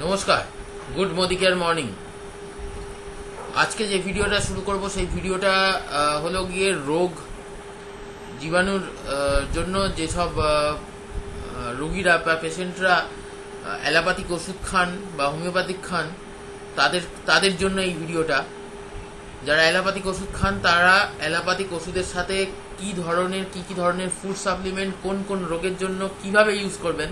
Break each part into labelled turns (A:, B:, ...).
A: নমস্কার, good মোদিকের morning. আজকে যে ভিডিওটা শুরু করব, সেই ভিডিওটা হলো গিয়ে রোগ, জীবাণুর জন্য যেসব রোগীরা বা পেশেন্টরা অ্যালোপ্যাথিক ওষুধ খান বা হোমিওপ্যাথিক খান, তাদের তাদের জন্য এই ভিডিওটা। যারা অ্যালোপ্যাথিক ওষুধ খান, তারা অ্যালোপ্যাথিক ওষুধের সাথে কি ধরনের, কি কি ধরনের ফুড সাপ্লিমেন্ট কোন কোন রোগের জন্য কীভাবে ইউজ করবেন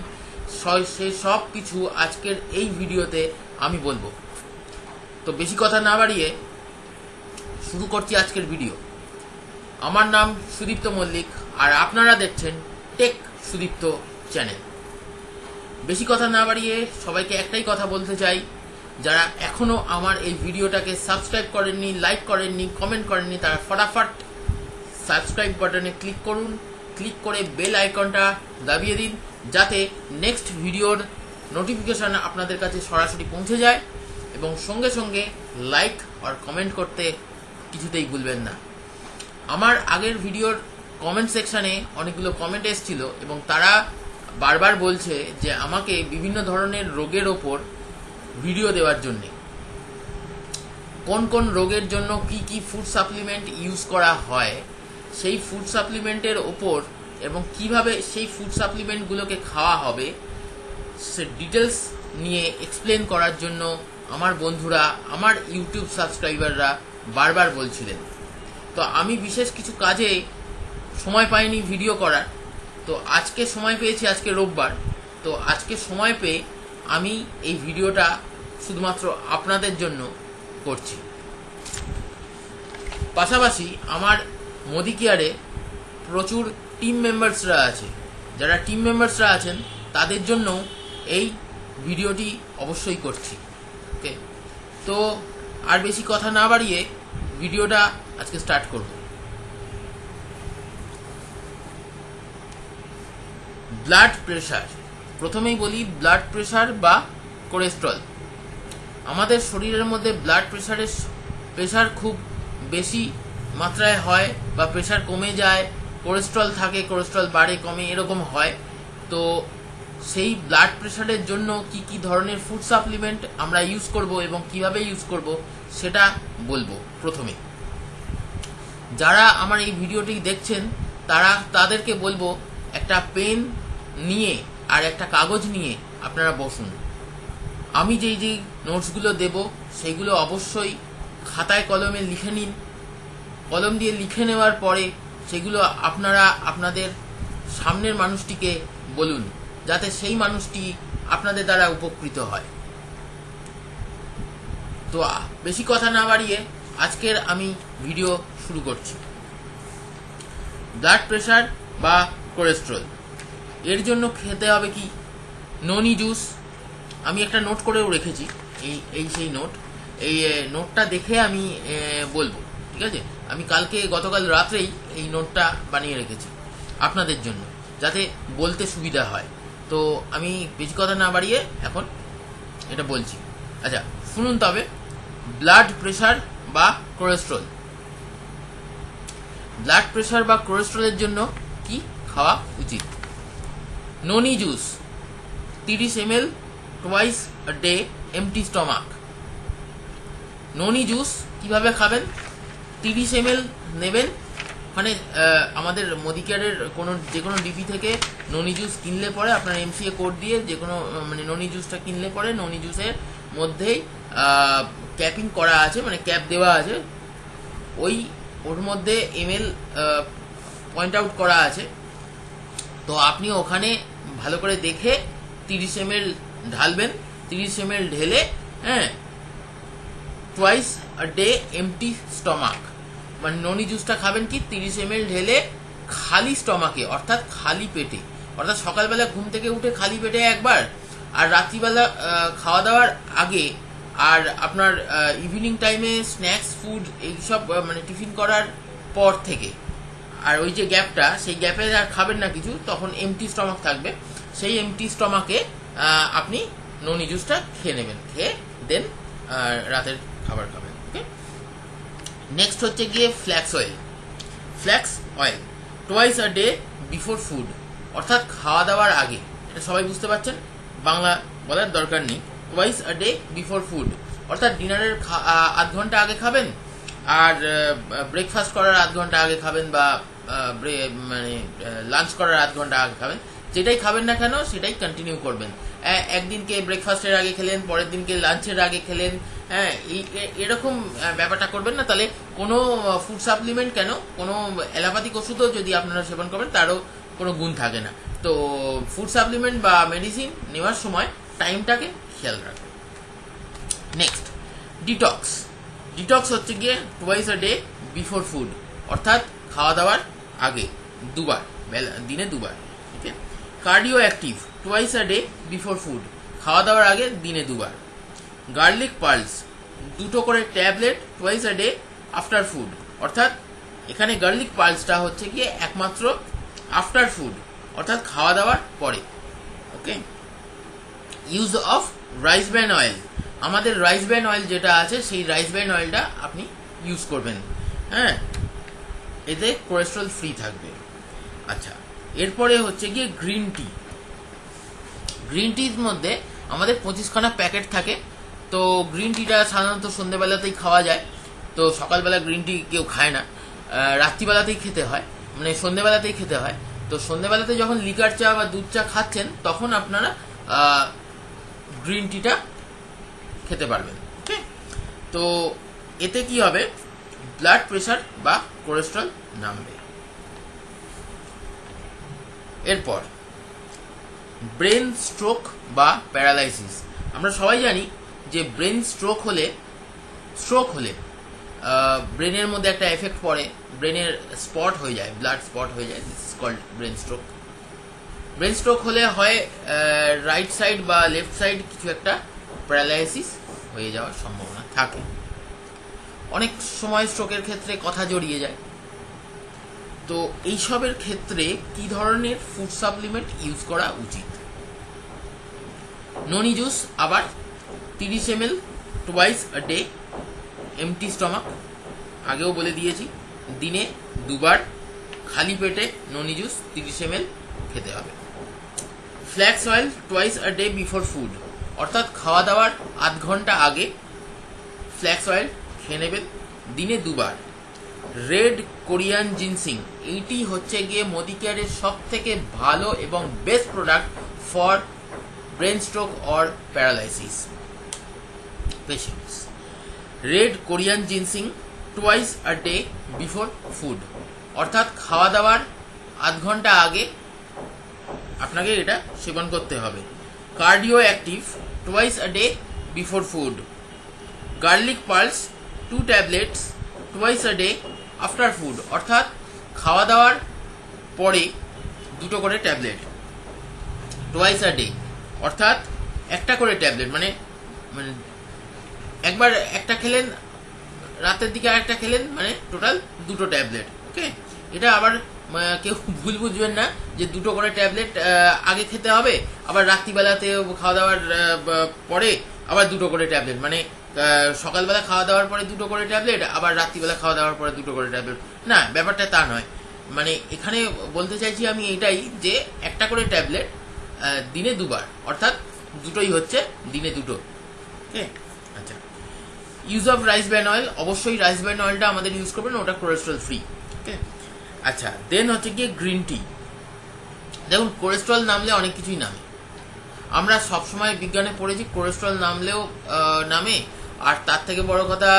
A: স- সব কিছু আজকের এই ভিডিওতে আমি বলব। তো বেশি কথা না বাড়িয়ে শুরু করছি আজকের ভিডিও। আমার নাম সুদীপ্ত মল্লিক আর আপনারা দেখছেন টেক সুদীপ্ত চ্যানেল। বেশি কথা না বাড়িয়ে সবাইকে একটাই কথা বলতে চাই, যারা এখনও আমার এই ভিডিওটাকে সাবস্ক্রাইব করেননি, লাইক করেননি, কমেন্ট করেননি, তারা ফটাফট সাবস্ক্রাইব বাটনে ক্লিক করুন, ক্লিক করে বেল আইকনটা দাবিয়ে দিন যাতে নেক্সট ভিডিওর নোটিফিকেশন আপনাদের কাছে সরাসরি পৌঁছে যায় এবং সঙ্গে সঙ্গে লাইক আর কমেন্ট করতে কিছুতেই ভুলবেন না। আমার আগের ভিডিওর কমেন্ট সেকশানে অনেকগুলো কমেন্ট এসেছিল এবং তারা বারবার বলছে যে আমাকে বিভিন্ন ধরনের রোগের ওপর ভিডিও দেওয়ার জন্যে। কোন কোন রোগের জন্য কি কি ফুড সাপ্লিমেন্ট ইউজ করা হয়, সেই ফুড সাপ্লিমেন্টের ওপর এবং কীভাবে সেই ফুড সাপ্লিমেন্টগুলোকে খাওয়া হবে, সে ডিটেলস নিয়ে এক্সপ্লেন করার জন্য আমার বন্ধুরা, আমার ইউটিউব সাবস্ক্রাইবাররা বারবার বলছিলেন। তো আমি বিশেষ কিছু কাজে সময় পাইনি ভিডিও করার। তো আজকে সময় পেয়েছি, আজকে রোববার। তো আজকে সময় পেয়ে আমি এই ভিডিওটা শুধুমাত্র আপনাদের জন্য করছি। পাশাপাশি আমার মোদি কেয়ারে প্রচুর টিম মেম্বার্সরা আছে। যারা টিম মেম্বার্সরা আছেন, তাদের জন্য এই ভিডিওটি অবশ্যই করছি। ওকে? তো আর বেশি কথা না বাড়িয়ে ভিডিওটা আজকে স্টার্ট করব। ব্লাড প্রেশার প্রথমেই বলি ব্লাড প্রেশার বা কোলেস্ট্রল আমাদের শরীরের মধ্যে ব্লাড প্রেশারের প্রেশার খুব বেশি মাত্রায় হয় বা প্রেশার কমে যায় কোলেস্ট্রল থাকে কোলেস্ট্রল বাড়ে, কমে, এরকম হয়। তো সেই ব্লাড প্রেশারের জন্য কি কি ধরনের ফুড সাপ্লিমেন্ট আমরা ইউজ করব এবং কীভাবে ইউজ করব, সেটা বলব প্রথমে। যারা আমার এই ভিডিওটি দেখছেন, তারা তাদেরকে বলব একটা পেন নিয়ে আর একটা কাগজ নিয়ে আপনারা বসুন। আমি যেই যেই নোটসগুলো দেব, সেগুলো অবশ্যই খাতায় কলমে লিখে নিন। কলম দিয়ে লিখে নেওয়ার পরে সেগুলো আপনারা আপনাদের সামনের মানুষটিকে বলুন, যাতে সেই মানুষটি আপনাদের দ্বারা উপকৃত হয়। তো বেশি কথা না বাড়িয়ে আজকের আমি ভিডিও শুরু করছি। ব্লাড প্রেশার বা কোলেস্ট্রল, এর জন্য খেতে হবে কি? ননি জুস। আমি একটা নোট করেও রেখেছি, এই এই সেই নোট। এই নোটটা দেখে আমি বলব। ঠিক আছে? আমি কালকে, গতকাল রাত্রেই এই নোটটা বানিয়ে রেখেছি আপনাদের জন্য, যাতে বলতে সুবিধা হয়। তো আমি বেশি কথা না বাড়িয়ে এখন এটা বলছি। আচ্ছা শুনুন তবে ব্লাড প্রেশার বা কোলেস্ট্রল ব্লাড প্রেশার বা কোলেস্ট্রলের জন্য কি খাওয়া উচিত? ননি জুস, তিরিশ M L twice day empty stomach noni juice কীভাবে খাবেন? তিরিশ এম নেবেন। মানে আমাদের মোদিকেয়ারের কোনো, যে কোনো ডিপি থেকে ননি জুস কিনলে পরে আপনার এমসিএ কোড দিয়ে যে কোনো মানে ননি জুসটা কিনলে পরে ননি জুসের মধ্যেই ক্যাপিং করা আছে মানে ক্যাপ দেওয়া আছে। ওই, ওর মধ্যে এমএল পয়েন্ট আউট করা আছে। তো আপনি ওখানে ভালো করে দেখে তিরিশ এম ঢালবেন। তিরিশ এম ঢেলে হ্যাঁ টুয়াইস ডে এমটি স্টমাক মানে ননি জুসটা খাবেন কি, তিরিশ এম ঢেলে খালি স্টমাকে, অর্থাৎ খালি পেটে। অর্থাৎ সকালবেলা ঘুম থেকে উঠে খালি পেটে একবার, আর রাত্রিবেলা খাওয়া দাওয়ার আগে, আর আপনার ইভিনিং টাইমে স্ন্যাক্স ফুড এইসব মানে টিফিন করার পর থেকে। আর ওই যে গ্যাপটা সেই গ্যাপে আর খাবেন না কিছু, তখন এমটি স্টমাক থাকবে। সেই এমটি স্টমাকে আপনি ননি জুসটা খেয়ে নেবেন, খেয়ে দেন রাতের খাবার খাবেন। নেক্সট হচ্ছে গিয়ে flax oil flax oil twice a day before food অর্থাৎ খাওয়া দাওয়ার আগে। এটা সবাই বুঝতে পারছেন? বাংলা বলার দরকার নেই। Twice a day before food অর্থাৎ ডিনারের আধ ঘণ্টা আগে খাবেন, আর ব্রেকফাস্ট করার আধ ঘণ্টা আগে খাবেন বা মানে লাঞ্চ করার আধ ঘণ্টা আগে খাবেন। যেটাই খাবেন না কেন, সেটাই কন্টিনিউ করবেন। একদিনকে ব্রেকফাস্টের আগে খেলেন, পরের দিনকে লাঞ্চের আগে খেলেন হ্যাঁ এই এরকম ব্যাপারটা করবেন না। তাহলে কোনো ফুড সাপ্লিমেন্ট কেন? কোনো অ্যালোপ্যাথিক ওষুধও যদি আপনারা সেবন করবেন তারও কোনো গুণ থাকে না। তো ফুড সাপ্লিমেন্ট বা মেডিসিন নেওয়ার সময় টাইমটাকে খেয়াল রাখবেন। নেক্সট ডিটক্স ডিটক্স হচ্ছে গিয়ে twice a day before food অর্থাৎ খাওয়া দাওয়ার আগে, দুবার দিনে দুবার ঠিক আছে cardio active twice a day before food খাওয়া দাওয়ার আগে, দিনে দুবার। গার্লিক পার্লস দুটো করে tablet twice a day after food অর্থাৎ এখানে গার্লিক পার্লসটা হচ্ছে গিয়ে একমাত্র আফটার ফুড অর্থাৎ খাওয়া দাওয়ার পরে। Okay use of rice bran oil আমাদের রাইস ব্যান অয়েল যেটা আছে, সেই রাইস ব্যান অয়েলটা আপনি ইউজ করবেন। হ্যাঁ? এতে কোলেস্ট্রল ফ্রি থাকবে। আচ্ছা এরপরে হচ্ছে গিয়ে গ্রিন টি গ্রিন টির মধ্যে আমাদের পঁচিশখানা প্যাকেট থাকে। তো গ্রিন টিটা সাধারণত সন্ধ্যেবেলাতেই খাওয়া যায়। তো সকালবেলা গ্রিন টি কেউ খায় না। রাত্রিবেলাতেই খেতে হয়। মানে সন্ধ্যেবেলাতেই খেতে হয়। তো সন্ধ্যেবেলাতে যখন লিকার চা বা দুধ চা খাচ্ছেন, তখন আপনারা গ্রিন টিটা খেতে পারবেন। ওকে তো এতে কি হবে? ব্লাড প্রেশার বা কোলেস্ট্রল নামবে। এরপর ব্রেন স্ট্রোক বা প্যারালাইসিস আমরা সবাই জানি যে ব্রেন স্ট্রোক হলে স্ট্রোক হলে ব্রেনের মধ্যে একটা এফেক্ট পড়ে, ব্রেনের স্পট হয়ে যায় ব্লাড স্পট হয়ে যায় this is called brain stroke brain stroke হলে হয় রাইট সাইড বা লেফট সাইড কিছু একটা প্যারালাইসিস হয়ে যাওয়ার সম্ভাবনা থাকে। অনেক সময় স্ট্রোকের ক্ষেত্রে কথা জড়িয়ে যায়। তো এইসবের ক্ষেত্রে কি ধরনের ফুড সাপ্লিমেন্ট ইউজ করা উচিত? ননি জুস আবার তিরিশ M L twice a day empty stomach আগেও বলে দিয়েছি, দিনে দুবার খালি পেটে ননি জুস তিরিশ এম খেতে হবে। Flax oil twice a day before food অর্থাৎ খাওয়া দাওয়ার আধ ঘণ্টা আগে ফ্ল্যাক্স অয়েল খেয়ে নেবেন, দিনে দুবার। রেড কোরিয়ান জিনসিং এইটি হচ্ছে গিয়ে মোদি কেয়ারের সব থেকে ভালো এবং best product for brain stroke or paralysis patients red Korean ginseng twice a day before food অর্থাৎ খাওয়া দাওয়ার আধ ঘণ্টা আগে আপনাকে এটা সেবন করতে হবে। Cardio active twice a day before food garlic pearls two tablets twice a day after food অর্থাৎ খাওয়া দাওয়ার পরে দুটো করে ট্যাবলেট টোয়াইস আ ডে অর্থাৎ একটা করে ট্যাবলেট মানে মানে একবার একটা খেলেন, রাতের দিকে আরেকটা খেলেন মানে টোটাল দুটো ট্যাবলেট ওকে এটা আবার কেউ ভুল বুঝবেন না যে দুটো করে ট্যাবলেট আগে খেতে হবে, আবার রাত্রিবেলাতে খাওয়া দাওয়ার পরে আবার দুটো করে ট্যাবলেট মানে সকালবেলা খাওয়া দাওয়ার পরে দুটো করে ট্যাবলেট আবার রাত্রিবেলা খাওয়া দাওয়ার পরে দুটো করে ট্যাবলেট না, ব্যাপারটা তা নয়। মানে এখানে বলতে চাইছি আমি এটাই যে একটা করে ট্যাবলেট দিনে দুবার, অর্থাৎ দুটোই হচ্ছে দিনে দুটো আচ্ছা use of rice bran oil অবশ্যই রাইস ব্যান অয়েলটা আমাদের ইউজ করবেন, ওটা কোলেস্ট্রল ফ্রি ওকে আচ্ছা দেন হচ্ছে গিয়ে গ্রিন টি দেখুন কোলেস্ট্রল নামলে অনেক কিছুই নামে। আমরা সবসময় বিজ্ঞানে পড়েছি কোলেস্ট্রল নামলেও নামে। আর তার থেকে বড় কথা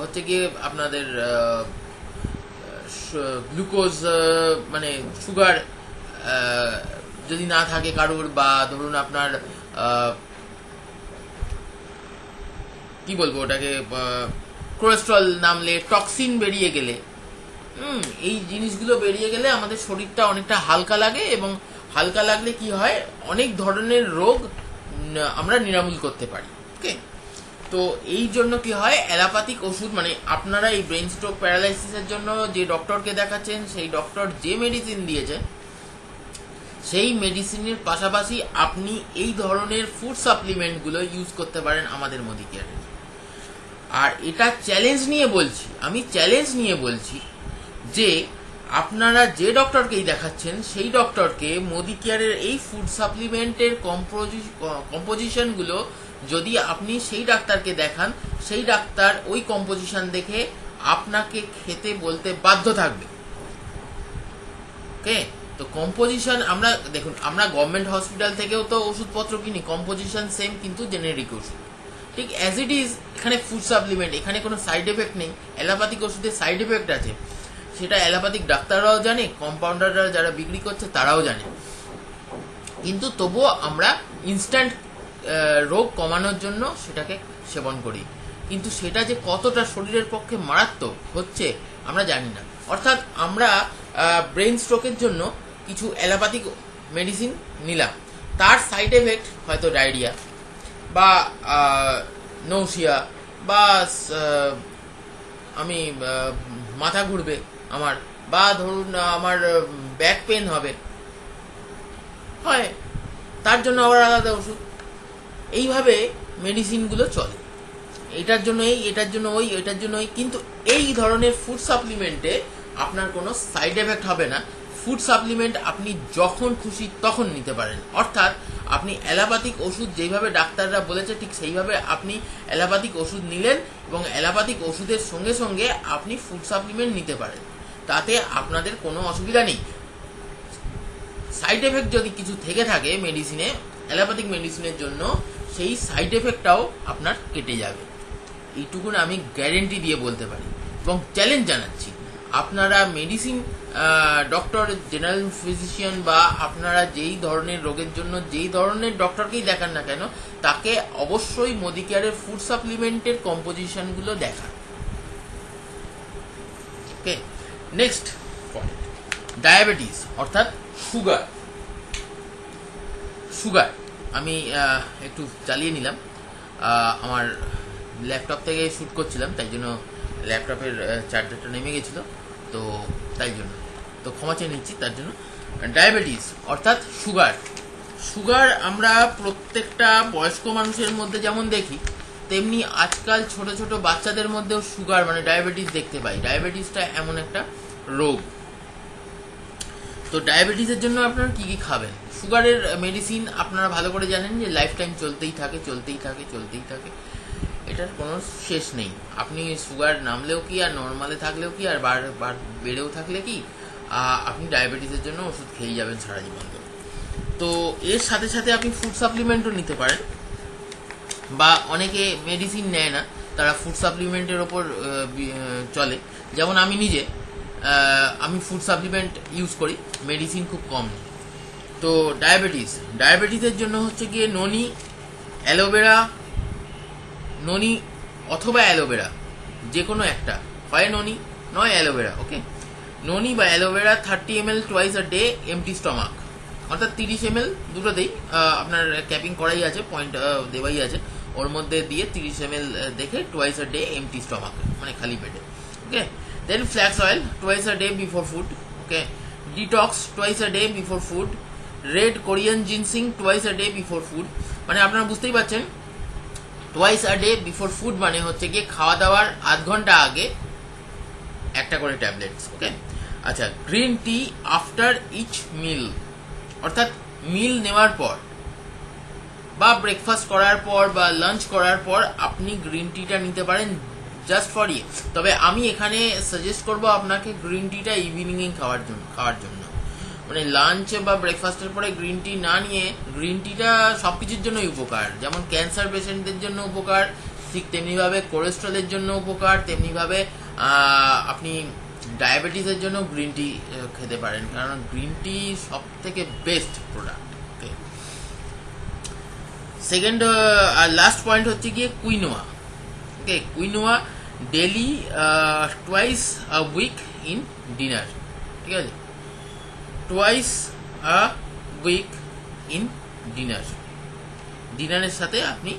A: হচ্ছে গিয়ে আপনাদের গ্লুকোজ মানে সুগার যদি না থাকে কারোর, বা ধরুন আপনার কি বলব ওটাকে কোলেস্ট্রল নামলে টক্সিন বেরিয়ে গেলে। হুম, এই জিনিসগুলো বেরিয়ে গেলে আমাদের শরীরটা অনেকটা হালকা লাগে এবং হালকা লাগলে কি হয়, অনেক ধরনের রোগ আমরা নিরামূল করতে পারি ওকে তো এই জন্য কি হয় অ্যালোপ্যাথিক ওষুধ মানে আপনারা এই ব্রেন স্ট্রোক প্যারালাইসিসের জন্য যে ডক্টরকে দেখাচ্ছেন, সেই ডক্টর যে মেডিসিন দিয়েছেন সেই মেডিসিনের পাশাপাশি আপনি এই ধরনের ফুড সাপ্লিমেন্টগুলো ইউজ করতে পারেন আমাদের মোদি কেয়ারে আর এটা চ্যালেঞ্জ নিয়ে বলছি, আমি চ্যালেঞ্জ নিয়ে বলছি যে আপনারা যে ডক্টরকেই দেখাচ্ছেন, সেই ডক্টরকে মোদি কেয়ারের এই ফুড সাপ্লিমেন্টের কম্পোজিশনগুলো যদি আপনি সেই ডাক্তারকে দেখান, সেই ডাক্তার ওই কম্পোজিশন দেখে আপনাকে খেতে বলতে বাধ্য থাকবে। ওকে তো কম্পোজিশন আমরা, দেখুন, আমরা গভর্নমেন্ট হসপিটাল থেকেও তো ওষুধপত্র কিনি কম্পোজিশন সেম কিন্তু জেনেরিক ওষুধ। ঠিক অ্যাজ ইট ইজ এখানে ফুড সাপ্লিমেন্ট এখানে কোনো সাইড এফেক্ট নেই। অ্যালোপ্যাথিক ওষুধের সাইড এফেক্ট আছে। সেটা অ্যালোপ্যাথিক ডাক্তাররাও জানে কম্পাউন্ডাররা যারা বিক্রি করছে, তারাও জানে। কিন্তু তবুও আমরা ইনস্ট্যান্ট রোগ কমানোর জন্য সেটাকে সেবন করি। কিন্তু সেটা যে কতটা শরীরের পক্ষে মারাত্মক হচ্ছে, আমরা জানি না। অর্থাৎ আমরা ব্রেন স্ট্রোকের জন্য কিছু অ্যালোপ্যাথিক মেডিসিন নিলাম। তার সাইড এফেক্ট হয়তো ডায়রিয়া বা নৌসিয়া বা আমি মাথা ঘুরবে আমার বা ধরুন আমার ব্যাক পেন হবে। হয়, তার জন্য আবার আলাদা ওষুধ। এইভাবে মেডিসিনগুলো চলে। এটার জন্য এই, এটার জন্য ওই, এটার জন্য ওই, কিন্তু এই ধরনের ফুড সাপ্লিমেন্টে আপনার কোনো সাইড এফেক্ট হবে না। ফুড সাপ্লিমেন্ট আপনি যখন খুশি তখন নিতে পারেন। অর্থাৎ আপনি অ্যালোপ্যাথিক ওষুধ যেইভাবে ডাক্তাররা বলেছে, ঠিক সেইভাবে আপনি অ্যালোপ্যাথিক ওষুধ নিলেন এবং অ্যালোপ্যাথিক ওষুধের সঙ্গে সঙ্গে আপনি ফুড সাপ্লিমেন্ট নিতে পারেন। তাতে আপনাদের কোনো অসুবিধা নেই। সাইড এফেক্ট যদি কিছু থেকে থাকে মেডিসিনে অ্যালোপ্যাথিক মেডিসিনের জন্য, সেই সাইড এফেক্টটাও আপনার কেটে যাবে। এইটুকুন আমি গ্যারেন্টি দিয়ে বলতে পারি এবং চ্যালেঞ্জ জানাচ্ছি। আপনারা মেডিসিন ডক্টর জেনারেল ফিজিশিয়ান বা আপনারা যেই ধরনের রোগের জন্য, যেই ধরনের ডক্টরকেই দেখান না কেন, তাকে অবশ্যই মোদিকেয়ারের ফুড সাপ্লিমেন্টের কম্পোজিশনগুলো দেখান। ওকে নেক্সট পয়েন্ট ডায়াবেটিস অর্থাৎ সুগার সুগার আমি একটু চালিয়ে নিলাম। আমার ল্যাপটপ থেকে শ্যুট করছিলাম, তাই জন্য ল্যাপটপের চার্জারটা নেমে গেছিল। তো তাই জন্য। তো ক্ষমা চেয়ে নিচ্ছি, তার জন্য। ডায়াবেটিস, অর্থাৎ সুগার। সুগার আমরা প্রত্যেকটা বয়স্ক মানুষের মধ্যে যেমন দেখি, তেমনি আজকাল ছোট ছোট বাচ্চাদের মধ্যেও সুগার মানে ডায়াবেটিস দেখতে পাই। ডায়াবেটিসটা এমন একটা রোগ। তো ডায়াবেটিসের জন্য আপনারা কি কি খাবেন? সুগারের মেডিসিন আপনারা ভালো করে জানেন যে লাইফ টাইম চলতেই থাকে চলতেই থাকে চলতেই থাকে। এটার কোনো শেষ নেই। আপনি সুগার নামলেও কি আর নর্মালে থাকলেও কি আর বার বার বেড়েও থাকলে কি আপনি ডায়াবেটিসের জন্য ওষুধ খেয়ে যাবেন সারা জীবন। তো এর সাথে সাথে আপনি ফুড সাপ্লিমেন্টও নিতে পারেন। বা অনেকে মেডিসিন নেয় না, তারা ফুড সাপ্লিমেন্টের ওপর চলে। যেমন আমি নিজে আমি ফুড সাপ্লিমেন্ট ইউজ করি মেডিসিন খুব কম তো ডায়াবেটিস ডায়াবেটিসের জন্য হচ্ছে গিয়ে ননি অ্যালোভেরা ননি অথবা অ্যালোভেরা যে কোনো একটা। হয় ননি, নয় অ্যালোভেরা ওকে ননি বা aloe vera thirty M L twice a day empty stomach অর্থাৎ তিরিশ এম এল দুটোতেই আপনার ক্যাপিং করাই আছে পয়েন্ট দেওয়াই আছে। ওর মধ্যে দিয়ে তিরিশ এম এল দেখে twice a day empty stomach মানে খালি পেটে okay then flax oil twice a day before food okay detox twice a day before food red Korean ginseng twice a day before food মানে আপনারা বুঝতেই পারছেন twice a day before food মানে হচ্ছে গিয়ে খাওয়া দাওয়ার আধ ঘণ্টা আগে একটা করে ট্যাবলেটস ওকে আচ্ছা green tea after each meal অর্থাৎ মিল নেওয়ার পর বা ব্রেকফাস্ট করার পর বা লাঞ্চ করার পর আপনি গ্রিন টিটা নিতে পারেন জাস্ট ফর ইয়ে তবে আমি এখানে সাজেস্ট করব আপনাকে গ্রিন টিটা ইভিনিংয়ে খাওয়ার জন্য খাওয়ার জন্য। মানে লাঞ্চ বা ব্রেকফাস্টের পরে গ্রিন টি না নিয়ে গ্রিন টিটা সব কিছুর জন্যই উপকার। যেমন ক্যান্সার পেশেন্টদের জন্য উপকার, ঠিক তেমনিভাবে কোলেস্ট্রলের জন্য উপকার, তেমনিভাবে আপনি ডায়াবেটিসের জন্য গ্রিন টি খেতে পারেন। কারণ গ্রিন টি সব থেকে বেস্ট প্রোডাক্ট সেকেন্ড আর লাস্ট পয়েন্ট হচ্ছে গিয়ে quinoa okay quinoa daily twice a week in dinner ঠিক আছে? Twice a week in dinner ডিনারের সাথে আপনি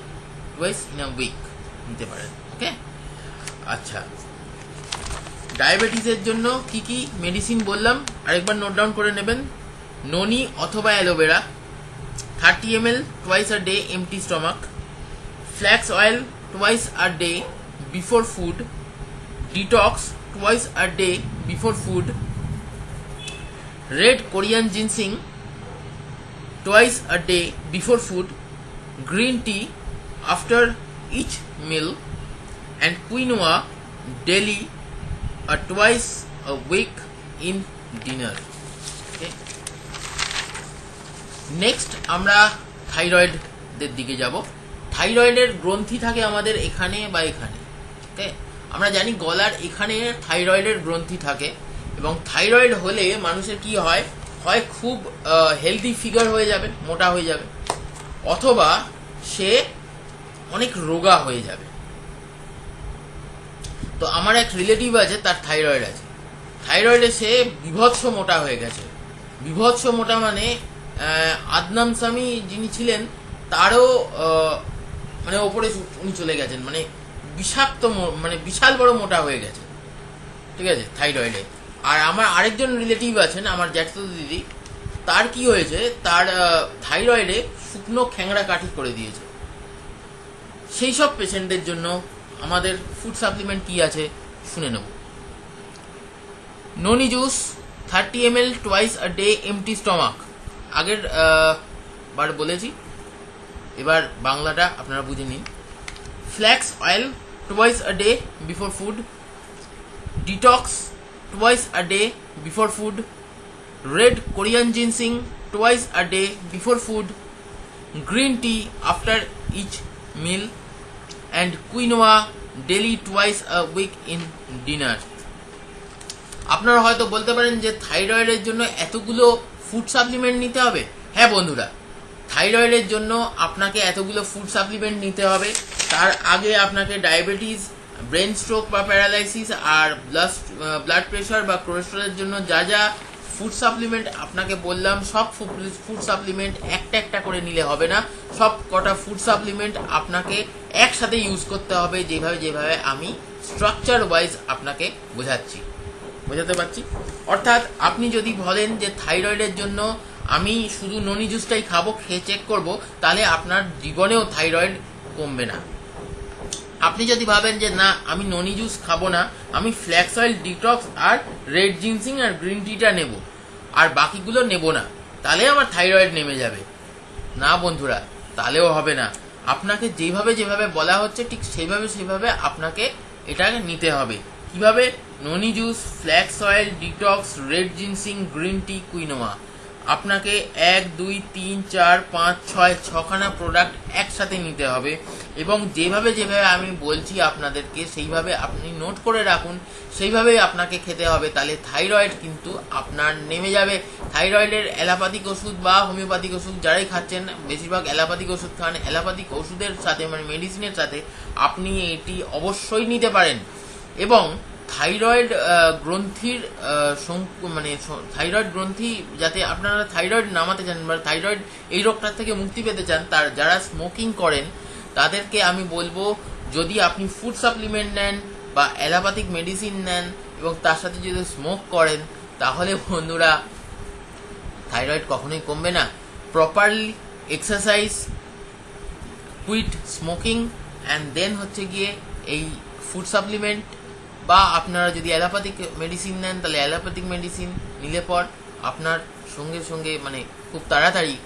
A: টোয়াইস ইন আ উইক নিতে পারেন ওকে আচ্ছা। ডায়াবেটিসের জন্য কি কি মেডিসিন বললাম? আরেকবার নোট ডাউন করে নেবেন। ননি অথবা aloe vera thirty M L twice a day empty stomach flax oil twice a day before food detox twice a day before food red Korean ginseng twice a day before food green tea after each meal and quinoa daily a twice a week in dinner next আমরা থাইরয়েডদের দিকে যাব। থাইরয়েডের গ্রন্থি থাকে আমাদের এখানে বা এখানে। আমরা জানি গলার এখানে থাইরয়েডের গ্রন্থি থাকে। এবং থাইরয়েড হলে মানুষের কি হয়? হয় খুব হেলদি ফিগার হয়ে যাবে, মোটা হয়ে যাবে। অথবা সে অনেক রোগা হয়ে যাবে। তো আমার এক রিলেটিভ আছে, তার থাইরয়েড আছে। থাইরয়েডে সে বিভৎস মোটা হয়ে গেছে। বিভৎস মোটা মানে আদনাম স্বামী যিনি ছিলেন, তারও মানে ওপরে উনি চলে গেছেন। মানে বিষাক্ত মানে বিশাল বড় মোটা হয়ে গেছে ঠিক আছে থাইরয়েডে আর আমার আরেকজন রিলেটিভ আছেন, আমার জ্যাঠতো দিদি। তার কি হয়েছে? তার থাইরয়েডে শুকনো খ্যাংরা কাঠি করে দিয়েছে। সেই সব পেশেন্টদের জন্য আমাদের ফুড সাপ্লিমেন্ট কি আছে শুনে নেব। Noni juice thirty M L twice a day empty stomach আগের বার বলেছি। এবার বাংলাটা আপনারা বুঝে নিন। Flax oil twice a day before food detox twice a day before food red Korean ginseng twice a day before food green tea after each meal and quinoa daily twice a week in dinner আপনারা হয়তো বলতে পারেন যে থাইরয়েডের জন্য এতগুলো food supplement নিতে হবে? হ্যাঁ বন্ধুরা, থাইরয়েডের জন্য আপনাকে এতগুলো ফুড সাপ্লিমেন্ট নিতে হবে। তার আগে আপনাকে ডায়াবেটিস ব্রেন স্ট্রোক বা প্যারালাইসিস আর ব্লাড ব্লাড প্রেশার বা কোলেস্ট্রলের জন্য যা যা ফুড সাপ্লিমেন্ট আপনাকে বললাম, সব ফুড সাপ্লিমেন্ট একটা একটা করে নিলে হবে না। সব কটা ফুড সাপ্লিমেন্ট আপনাকে একসাথে ইউজ করতে হবে যেভাবে যেভাবে আমি স্ট্রাকচার ওয়াইজ আপনাকে বোঝাচ্ছি। বোঝাতে পারছি? অর্থাৎ আপনি যদি বলেন যে থাইরয়েডের জন্য আমি শুধু ননি জুসটাই খাব, খেয়ে চেক করব, তাহলে আপনার জীবনেও থাইরয়েড কমবে না। আপনি যদি ভাবেন যে, না, আমি ননি জুস খাব না, আমি ফ্ল্যাক্স অয়েল ডিটক্স আর রেড জিনসিং আর গ্রিন টিটা নেব, আর বাকিগুলো নেব না, তাহলে আমার থাইরয়েড নেমে যাবে। না, বন্ধুরা, তাহলেও হবে না। আপনাকে যেভাবে যেভাবে বলা হচ্ছে, ঠিক সেইভাবে সেইভাবে আপনাকে এটাকে নিতে হবে। কীভাবে? Noni juice flax oil detox red ginseng green tea quinoa আপনাকে এক, দুই, তিন, চার, পাঁচ, ছয়, ছখানা প্রোডাক্ট একসাথে নিতে হবে এবং যেভাবে যেভাবে আমি বলছি আপনাদেরকে, সেইভাবে আপনি নোট করে রাখুন, সেইভাবেই আপনাকে খেতে হবে। তাহলে থাইরয়েড কিন্তু আপনার নেমে যাবে। থাইরয়েডের অ্যালোপ্যাথিক ওষুধ বা হোমিওপ্যাথিক ওষুধ যারাই খাচ্ছেন, বেশিরভাগ অ্যালোপ্যাথিক ওষুধ খান। অ্যালোপ্যাথিক ওষুধের সাথে মানে মেডিসিনের সাথে আপনি এটি অবশ্যই নিতে পারেন। এবং থাইরয়েড গ্রন্থির মানে থাইরয়েড গ্রন্থি যাতে আপনারা থাইরয়েড নামাতে চান বা থাইরয়েড এই রোগটার থেকে মুক্তি পেতে চান, তার যারা স্মোকিং করেন, তাদেরকে আমি বলব যদি আপনি ফুড সাপ্লিমেন্ট নেন বা অ্যালোপ্যাথিক মেডিসিন নেন এবং তার সাথে যদি স্মোক করেন, তাহলে বন্ধুরা থাইরয়েড কখনোই কমবে না। Properly exercise, quit smoking, and then হচ্ছে গিয়ে এই ফুড সাপ্লিমেন্ট বা আপনারা যদি অ্যালোপ্যাথিক মেডিসিন নেন, তাহলে অ্যালোপ্যাথিক মেডিসিন নিলে পর আপনার সঙ্গে সঙ্গে মানে খুব তাড়াতাড়ি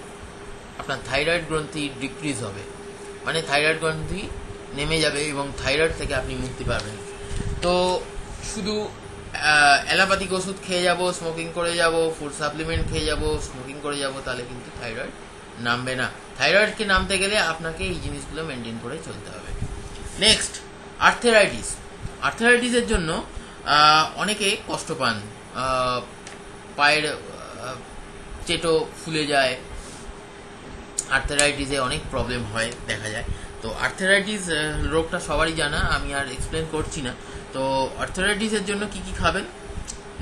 A: আপনার থাইরয়েড গ্রন্থি ডিক্রিজ হবে। মানে থাইরয়েড গ্রন্থি নেমে যাবে এবং থাইরয়েড থেকে আপনি মুক্তি পাবেন। তো শুধু অ্যালোপ্যাথিক ওষুধ খেয়ে যাব স্মোকিং করে যাব ফুড সাপ্লিমেন্ট খেয়ে যাব স্মোকিং করে যাব, তাহলে কিন্তু থাইরয়েড নামবে না। থাইরয়েডকে নামতে গেলে আপনাকে এই জিনিসগুলো মেনটেন করে চলতে হবে। নেক্সট আর্থেরাইটিস আর্থেরাইটিসের জন্য অনেকে কষ্ট পান। পায়ের চেটো ফুলে যায় আর্থেরাইটিসে অনেক প্রবলেম হয়, দেখা যায়। তো আর্থেরাইটিস রোগটা সবারই জানা, আমি আর এক্সপ্লেন করছি না। তো আর্থেরাইটিসের জন্য কি কি খাবেন?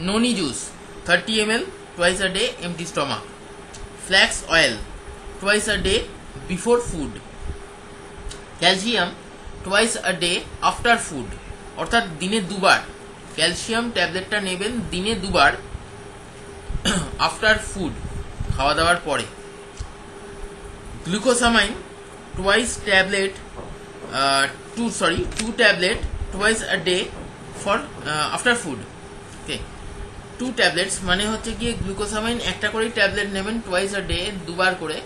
A: Noni juice thirty M L twice a day empty stomach flax oil twice a day before food calcium twice a day after food অর্থাৎ দিনে দুবার ক্যালসিয়াম ট্যাবলেটটা নেবেন দিনে দুবার আফটার ফুড খাওয়া দাওয়ার পরে। Glucosamine twice tablet uh, sorry two tablet tablet twice day for after food okay. Two tablets মানে হচ্ছে গিয়ে গ্লুকোসামাইন একটা করেই ট্যাবলেট নেবেন টোয়াইস আ ডে দুবার করে।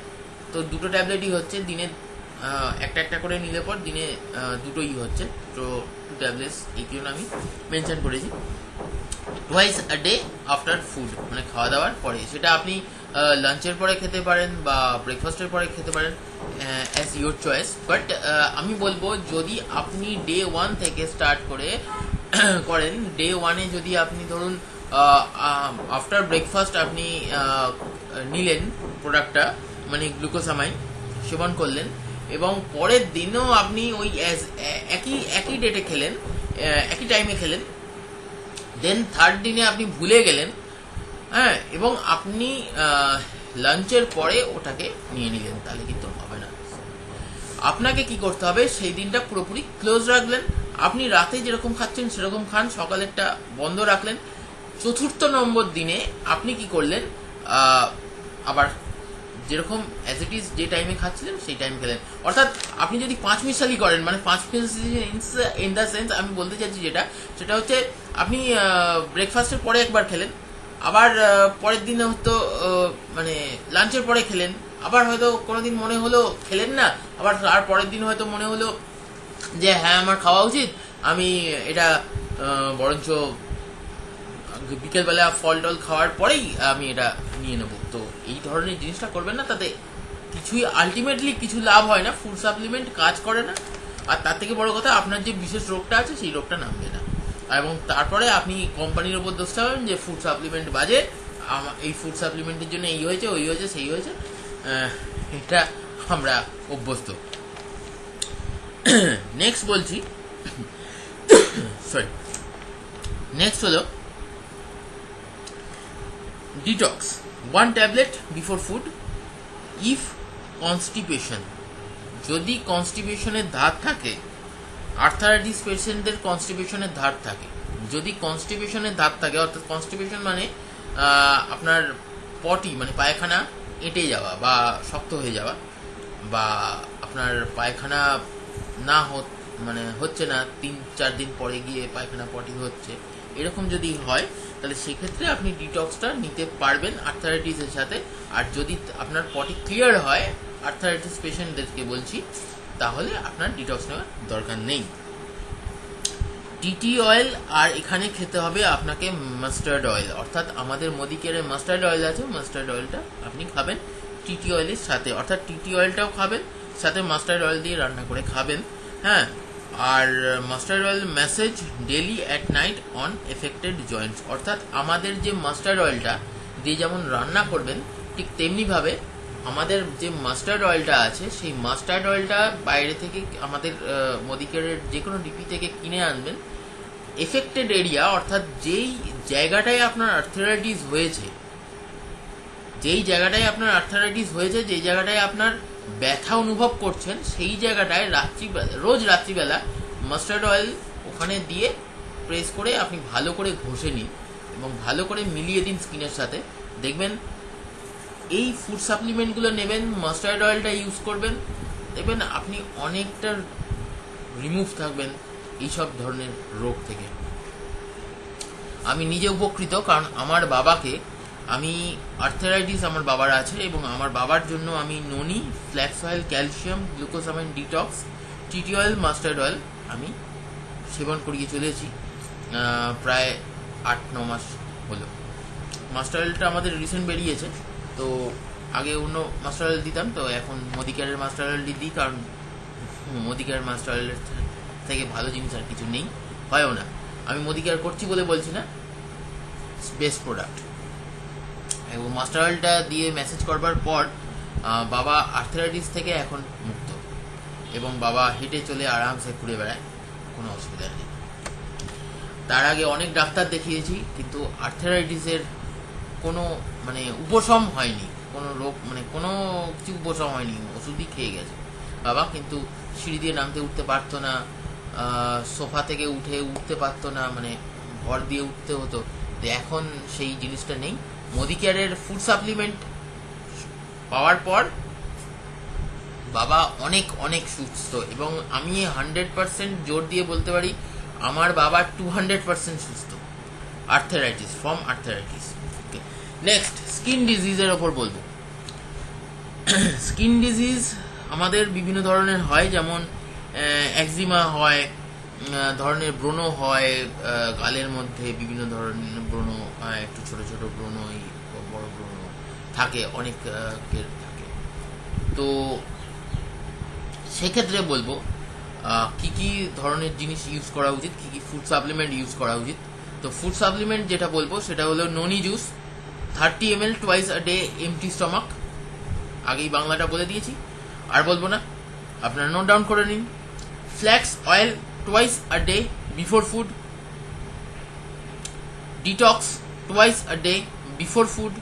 A: তো দুটো ট্যাবলেটই হচ্ছে দিনে একটা একটা করে নিলে পর দিনে দুটোই হচ্ছে। তো টু ট্যাবলেটস এই জন্য আমি মেনশন করেছি। Twice a day after food মানে খাওয়া দাওয়ার পরে। সেটা আপনি লাঞ্চের পরে খেতে পারেন বা ব্রেকফাস্টের পরে খেতে পারেন অ্যাজ ইউর চয়েস বাট আমি বলব, যদি আপনি ডে ওয়ান থেকে স্টার্ট করে করেন ডে ওয়ানে যদি আপনি ধরুন আফটার ব্রেকফাস্ট আপনি নিলেন প্রোডাক্টটা মানে গ্লুকোসামাইন সেবন করলেন এবং পরের দিনও আপনি ওই একই একই ডেটে খেলেন একই টাইমে খেলেন। দেন থার্ড দিনে আপনি ভুলে গেলেন হ্যাঁ এবং আপনি লাঞ্চের পরে ওটাকে নিয়ে নিলেন, তাহলে কিন্তু হবে না। আপনাকে কি করতে হবে? সেই দিনটা পুরোপুরি ক্লোজ রাখলেন। আপনি রাতে যেরকম খাচ্ছেন, সেরকম খান। সকালেরটা বন্ধ রাখলেন। চতুর্থ নম্বর দিনে আপনি কি করলেন? আবার যেরকম অ্যাজ ইট ইজ যে টাইমে খাচ্ছিলেন, সেই টাইম খেলেন। অর্থাৎ আপনি যদি পাঁচ মিশালি করেন মানে পাঁচ ইন দ্য সেন্স আমি বলতে চাইছি যেটা, সেটা হচ্ছে আপনি ব্রেকফাস্টের পরে একবার খেলেন, আবার পরের দিনে হয়তো মানে লাঞ্চের পরে খেলেন, আবার হয়তো কোনোদিন মনে হলো খেলেন না, আবার তার পরের দিন হয়তো মনে হলো যে হ্যাঁ আমার খাওয়া উচিত, আমি এটা বরঞ্চ বিকেলবেলা ফল টল খাওয়ার পরেই আমি এটা নিয়ে নেব। তো এই ধরনের জিনিসটা করবেন না, তাতে কিছুই আলটিমেটলি কিছু লাভ হয় না ফুড সাপ্লিমেন্ট কাজ করে না। আর তার থেকে বড় কথা, আপনার যে বিশেষ রোগটা আছে, সেই রোগটা নামবে না। এবং তারপরে আপনি কোম্পানির ওপর দোষ পাবেন যে ফুড সাপ্লিমেন্ট বাজে এই ফুড সাপ্লিমেন্টের জন্য এই হয়েছে, ওই হয়েছে, সেই হয়েছে। এটা আমরা অভ্যস্ত। নেক্সট বলছি সরি নেক্সট হলো detox one tablet before food if constipation যদি কনস্টিপেশনের ধার থাকে আর্থারাইটিস পেশেন্টদের কনস্টিপেশনের ধার থাকে। যদি কনস্টিপেশনের ধার থাকে, অর্থাৎ কনস্টিপেশন মানে আপনার পটি মানে পায়খানা এঁটে যাওয়া বা শক্ত হয়ে যাওয়া বা আপনার পায়খানা না মানে হচ্ছে না, তিন, চার দিন পরে গিয়ে পায়খানা পটি হচ্ছে। এরকম যদি হয়, তাহলে সেক্ষেত্রে আপনি ডিটক্সটা নিতে পারবেন আর্থারাইটিসের সাথে। আর যদি আপনার পটি ক্লিয়ার হয় আর্থারাইটিস পেশেন্টদেরকে বলছি, তাহলে আপনার ডিটক্স নেওয়ার দরকার নেই। টিটি অয়েল আর এখানে খেতে হবে আপনাকে মাস্টার্ড অয়েল অর্থাৎ আমাদের মোদিকেয়ারের মাস্টার্ড অয়েল আছে মাস্টার্ড অয়েলটা আপনি খাবেন টিটি অয়েলের সাথে। অর্থাৎ টিটি অয়েলটাও খাবেন, সাথে মাস্টার্ড অয়েল দিয়ে রান্না করে খাবেন। হ্যাঁ আর mustard oil massage daily at night on affected joints অর্থাৎ আমাদের যে মাস্টার্ড অয়েলটা দিয়ে যেমন রান্না করবেন, ঠিক তেমনিভাবে আমাদের যে মাস্টার্ড অয়েলটা আছে, সেই মাস্টার্ড অয়েলটা বাইরে থেকে আমাদের মোদিকেয়ারের যে কোনো ডিপি থেকে কিনে আনবেন। এফেক্টেড এরিয়া অর্থাৎ যেই জায়গাটায় আপনার আর্থারাইটিস হয়েছে, যেই জায়গাটায় আপনার আর্থারাইটিস হয়েছে, যেই জায়গাটায় আপনার ব্যথা অনুভব করছেন, সেই জায়গাটায় রাত্রিবেলা, রোজ রাত্রিবেলা মাস্টার্ড অয়েল ওখানে দিয়ে প্রেস করে আপনি ভালো করে ঘষে নিন এবং ভালো করে মিলিয়ে দিন স্কিনের সাথে। দেখবেন এই ফুড সাপ্লিমেন্টগুলো নেবেন মাস্টার্ড অয়েলটা ইউজ করবেন, দেখবেন আপনি অনেকটা রিমুভ থাকবেন এইসব ধরনের রোগ থেকে। আমি নিজে উপকৃত, কারণ আমার বাবাকে আমি আর্থারাইটিস আমার বাবার আছে এবং আমার বাবার জন্য আমি noni flax oil calcium glucosamine detox TT oil mustard oil আমি সেবন করিয়ে চলেছি প্রায় আট, ন মাস হলো। মাস্টার অয়েলটা আমাদের রিসেন্ট বেরিয়েছে, তো আগে অন্য মাস্টার অয়েল দিতাম, তো এখন মোদিকারের মাস্টার অয়েলটি দিই, কারণ মোদিকার মাস্টার অয়েলের থেকে ভালো জিনিস আর কিছু নেই, হয়ও না। আমি মোদিকার করছি বলে বলছি না বেস্ট প্রোডাক্ট এবং মাস্টার অয়েলটা দিয়ে মেসেজ করবার পর বাবা আর্থারাইটিস থেকে এখন মুক্ত। এবং বাবা হেঁটে চলে আরামসে ঘুরে বেড়ায়, কোনো অসুবিধা নেই। তার আগে অনেক ডাক্তার দেখিয়েছি, কিন্তু আর্থারাইটিসের কোনো মানে উপশম হয়নি। কোনো রোগ মানে কোনো কিছু উপশম হয়নি। ওষুধই খেয়ে গেছে বাবা, কিন্তু সিঁড়ি দিয়ে নামতে উঠতে পারতো না সোফা থেকে উঠে উঠতে পারতো না মানে ভর দিয়ে উঠতে হতো। এখন সেই জিনিসটা নেই। মোদিকেয়ারের ফুড সাপ্লিমেন্ট পাওয়ার পর বাবা অনেক অনেক সুস্থ এবং আমি হান্ড্রেড পার্সেন্ট জোর দিয়ে বলতে পারি, আমার বাবা টু হান্ড্রেড পার্সেন্ট সুস্থ। Arthritis from arthritis okay next skin ডিজিজের ওপর বলব। স্কিন ডিজিজ আমাদের বিভিন্ন ধরনের হয়, যেমন একজিমা হয় ধরনের ব্রণ হয় গালের মধ্যে বিভিন্ন ধরনের ব্রণ একটু ছোট ছোট ব্রণ বড় ব্রণ থাকে অনেক থাকে। তো সেক্ষেত্রে বলব কি কি ধরনের জিনিস ইউজ করা উচিত, কি কি ফুড সাপ্লিমেন্ট ইউজ করা উচিত? তো ফুড সাপ্লিমেন্ট যেটা বলব, সেটা হলো noni juice thirty M L twice a day empty stomach আগেই বাংলাটা বলে দিয়েছি। আর বলব না, আপনারা নোট ডাউন করে নিন। Flax oil twice a day before food detox twice a day before food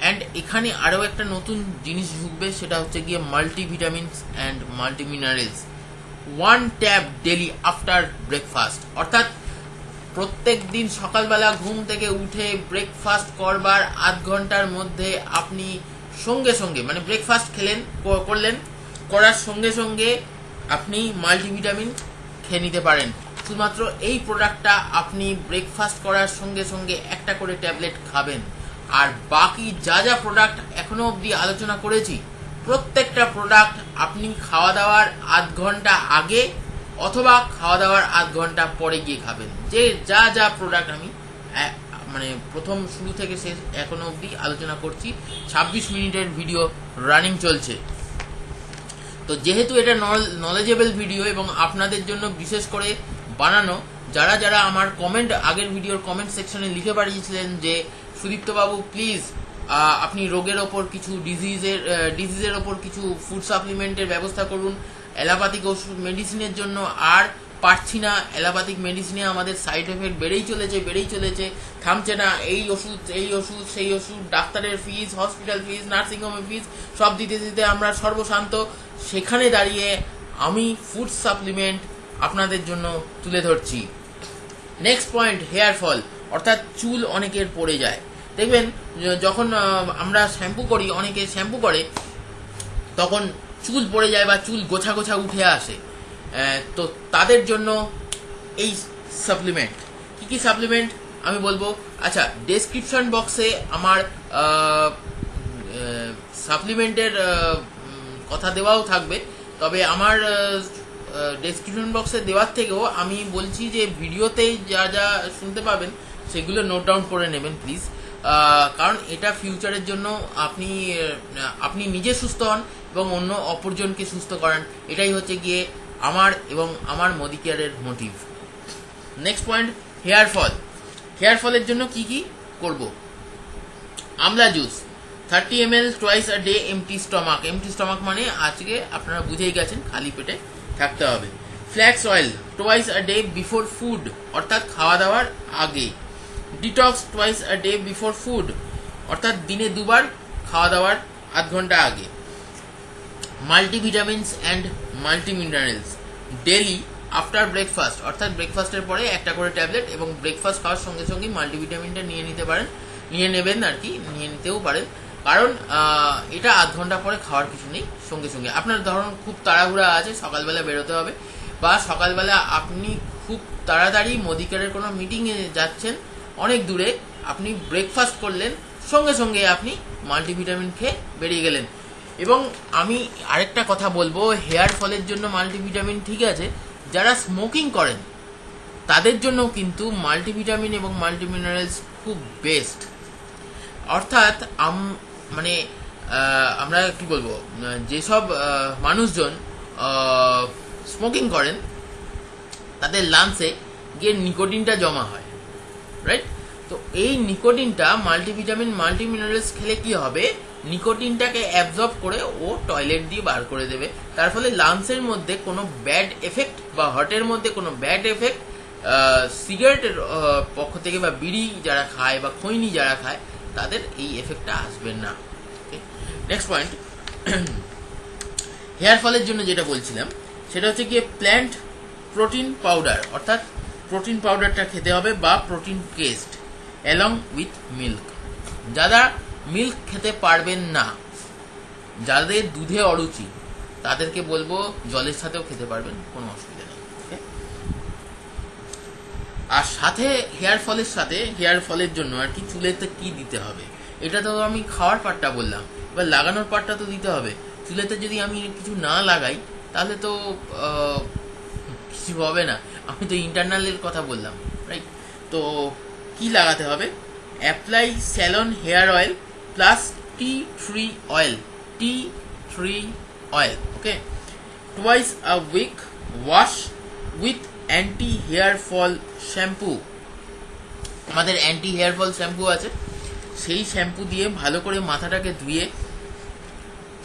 A: and এখানে আরও একটা নতুন জিনিস ঢুকবে, সেটা হচ্ছে গিয়ে multivitamins and multiminerals one tab daily after breakfast অর্থাৎ প্রত্যেক দিন সকালবেলা ঘুম থেকে উঠে ব্রেকফাস্ট করবার আধ ঘণ্টার মধ্যে আপনি সঙ্গে সঙ্গে মানে ব্রেকফাস্ট খেলেন করলেন, করার সঙ্গে সঙ্গে আপনি মাল্টিভিটামিন খেয়ে নিতে পারেন। শুধুমাত্র এই প্রোডাক্টটা আপনি ব্রেকফাস্ট করার সঙ্গে সঙ্গে একটা করে ট্যাবলেট খাবেন। আর বাকি যা যা প্রোডাক্ট এখনও অবধি আলোচনা করেছি, প্রত্যেকটা প্রোডাক্ট আপনি খাওয়া দাওয়ার আধ ঘণ্টা আগে অথবা খাওয়া দাওয়ার আধ ঘণ্টা পরে গিয়ে খাবেন। যে যা যা প্রোডাক্ট আমি মানে প্রথম শুরু থেকে শেষ এখনও অবধি আলোচনা করছি। ছাব্বিশ মিনিটের ভিডিও রানিং চলছে। তো যেহেতু এটা নলেজেবল ভিডিও এবং আপনাদের জন্য বিশেষ করে বানানো, যারা যারা আমার কমেন্ট আগের ভিডিওর কমেন্ট সেকশনে লিখে পাঠিয়েছিলেন যে, সুদীপ্তবাবু প্লিজ আপনি রোগের ওপর কিছু ডিজিজের ডিজিজের ওপর কিছু ফুড সাপ্লিমেন্টের ব্যবস্থা করুন, অ্যালোপ্যাথিক ওষুধ মেডিসিনের জন্য, আর পারছি না অ্যালোপ্যাথিক মেডিসিনে আমাদের সাইড এফেক্ট বেড়েই চলেছে বেড়েই চলেছে। থামছে না, এই ওষুধ এই ওষুধ, সেই ওষুধ, ডাক্তারের ফিজ হসপিটাল ফিজ নার্সিংহোমের ফিজ সব দিতে দিতে আমরা সর্বশান্ত। সেখানে দাঁড়িয়ে আমি ফুড সাপ্লিমেন্ট আপনাদের জন্য তুলে ধরছি। নেক্সট পয়েন্ট হেয়ার ফল অর্থাৎ চুল অনেকের পড়ে যায়। দেখবেন, যখন আমরা শ্যাম্পু করি, অনেকে শ্যাম্পু করে, তখন চুল পড়ে যায় বা চুল গোছা গোছা উঠে আসে। তো তাদের জন্য এই সাপ্লিমেন্ট কি কি সাপ্লিমেন্ট আমি বলব আচ্ছা ডেসক্রিপশন বক্সে আমার সাপ্লিমেন্টের কথা দেওয়াও থাকবে। তবে আমার ডেসক্রিপশন বক্সে দেওয়ার থেকেও আমি বলছি যে ভিডিওতেই যা যা শুনতে পাবেন, সেগুলো নোট ডাউন করে নেবেন প্লিজ কারণ এটা ফিউচারের জন্য আপনি আপনি নিজে সুস্থ হন এবং অন্য অপরজনকে সুস্থ করান। এটাই হচ্ছে গিয়ে আমার এবং আমার মোদি কেয়ারের motive next point hair fall. Hair ফলের জন্য কি কি করব? Amla juice thirty M L twice a day empty stomach empty stomach মানে আজকে আপনারা বুঝেই গেছেন, খালি পেটে থাকতে হবে। Flax oil twice a day before food অর্থাৎ খাওয়া দাওয়ার আগে। Detox twice a day before food অর্থাৎ দিনে দুবার খাওয়া দাওয়ার আধ ঘণ্টা আগে। Multivitamins and multiminerals daily after breakfast অর্থাৎ ব্রেকফাস্টের পরে একটা করে ট্যাবলেট এবং ব্রেকফাস্ট খাওয়ার সঙ্গে সঙ্গে মাল্টিভিটামিনটা নিয়ে নিতে পারেন। নিয়ে নেবেন আর কি, নিয়ে নিতেও পারেন। কারণ এটা আধ ঘণ্টা পরে খাওয়ার কিছু নেই, সঙ্গে সঙ্গে। আপনার ধরুন খুব তাড়াহুড়া আছে, সকালবেলা বেরোতে হবে বা সকালবেলা আপনি খুব তাড়াতাড়ি মোদিকারের কোনো মিটিংয়ে যাচ্ছেন, অনেক দূরে, আপনি ব্রেকফাস্ট করলেন, সঙ্গে সঙ্গে আপনি মাল্টিভিটামিন খেয়ে বেরিয়ে গেলেন। এবং আমি আরেকটা কথা বলব, হেয়ার ফলের জন্য মাল্টিভিটামিন ঠিক আছে, যারা স্মোকিং করেন, তাদের জন্য কিন্তু মাল্টিভিটামিন এবং মাল্টিমিনারেলস খুব বেস্ট অর্থাৎ আম মানে আমরা কি বলব, যেসব মানুষজন স্মোকিং করেন, তাদের লাংসে গিয়ে নিকোটিনটা জমা হয় রাইট তো এই নিকোটিনটা মাল্টিভিটামিন, মাল্টিমিনারেলস খেলে কি হবে? নিকোটিনটাকে অ্যাবজর্ব করে ও টয়লেট দিয়ে বার করে দেবে। তার ফলে লাংসের মধ্যে কোনো ব্যাড এফেক্ট বা হার্টের মধ্যে কোনো ব্যাড এফেক্ট সিগারেটের পক্ষ থেকে বা বিড়ি যারা খায় বা খৈনি যারা খায়, তাদের এই এফেক্টটা আসবে না। নেক্সট পয়েন্ট হেয়ার ফলের জন্য যেটা বলছিলাম, সেটা হচ্ছে গিয়ে প্ল্যান্ট প্রোটিন পাউডার অর্থাৎ প্রোটিন পাউডারটা খেতে হবে বা protein paste along with milk যারা মিল্ক খেতে পারবেন না। যাদের দুধে অরুচি, তাদেরকে বলব জলের সাথেও খেতে পারবেন, কোনো অসুবিধা নেই? আর সাথে হেয়ার ফলের সাথে, হেয়ার ফলের জন্য আর কি চুলেতে কি দিতে হবে? এটা তো আমি খাওয়ার পাটটা বললাম। এবার লাগানোর পাটটা তো দিতে হবে। চুলেতে যদি আমি কিছু না লাগাই, তাহলে তো কিছু হবে না। আমি তো ইন্টারনালের কথা বললাম রাইট তো কি লাগাতে হবে? Apply salon hair oil plus tea tree oil tea tree oil okay twice a week wash with anti hair fall shampoo আমাদের অ্যান্টি হেয়ার ফল শ্যাম্পু আছে। সেই শ্যাম্পু দিয়ে ভালো করে মাথাটাকে ধুয়ে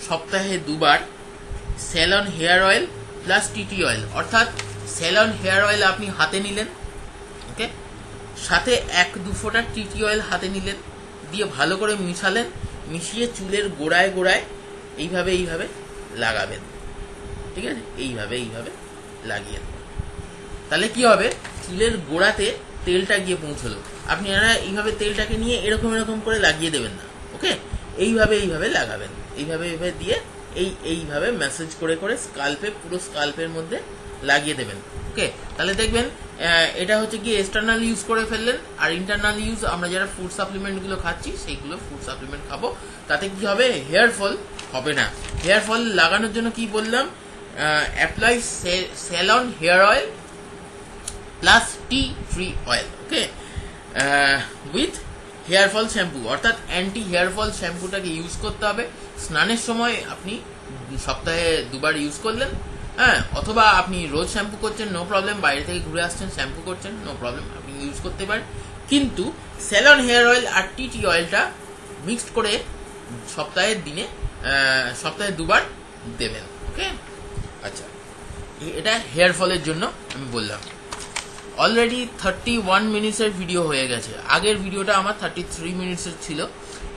A: সপ্তাহে দুবার salon hair oil plus TT oil অর্থাৎ স্যালন হেয়ার অয়েল আপনি হাতে নিলেন ওকে সাথে এক দু ফোঁটা টিটি অয়েল হাতে নিলেন। দিয়ে ভালো করে মিশালেন, মিশিয়ে চুলের গোড়ায় গোড়ায় এইভাবে এইভাবে লাগাবেন। ঠিক আছে? এইভাবে এইভাবে লাগিয়ে। তাহলে কি হবে? চুলের গোড়াতে তেলটা গিয়ে পৌঁছলো। আপনি এইভাবে তেলটাকে নিয়ে এরকম এরকম করে লাগিয়ে দেবেন না, ওকে? এইভাবে এইভাবে লাগাবেন। এইভাবে এইভাবে দিয়ে এই এইভাবে মেসেজ করে করে স্কাল্পে, পুরো স্কাল্পের মধ্যে লাগিয়ে দেবেন, ওকে? তাহলে দেখবেন এটা হচ্ছে কি এক্সটার্নাল ইউজ করে ফেললেন, আর ইন্টারনাল ইউজ আমরা যারা ফুড সাপ্লিমেন্টগুলো খাচ্ছি, সেইগুলো ফুড সাপ্লিমেন্ট খাব। তাতে কি হবে? হেয়ার ফল হবে না। হেয়ার ফল লাগানোর জন্য কি বললাম? Apply salon hair oil plus tea tree oil okay with hair fall shampoo অর্থাৎ অ্যান্টি হেয়ার ফল শ্যাম্পুটাকে ইউজ করতে হবে। স্নানের সময় আপনি সপ্তাহে দুবার ইউজ করলেন হ্যাঁ অথবা আপনি রোজ শ্যাম্পু করছেন নো প্রবলেম বাইরে থেকে ঘুরে আসছেন, শ্যাম্পু করছেন নো প্রবলেম আপনি ইউজ করতে পারেন। কিন্তু স্যালন হেয়ার অয়েল আর টিটি অয়েলটা মিক্সড করে সপ্তাহের দিনে সপ্তাহে দুবার দেবেন ওকে আচ্ছা এটা হেয়ার ফলের জন্য আমি বললাম। অলরেডি থার্টি ওয়ান মিনিটসের ভিডিও হয়ে গেছে। আগের ভিডিওটা আমার থার্টি থ্রি মিনিটসের ছিল।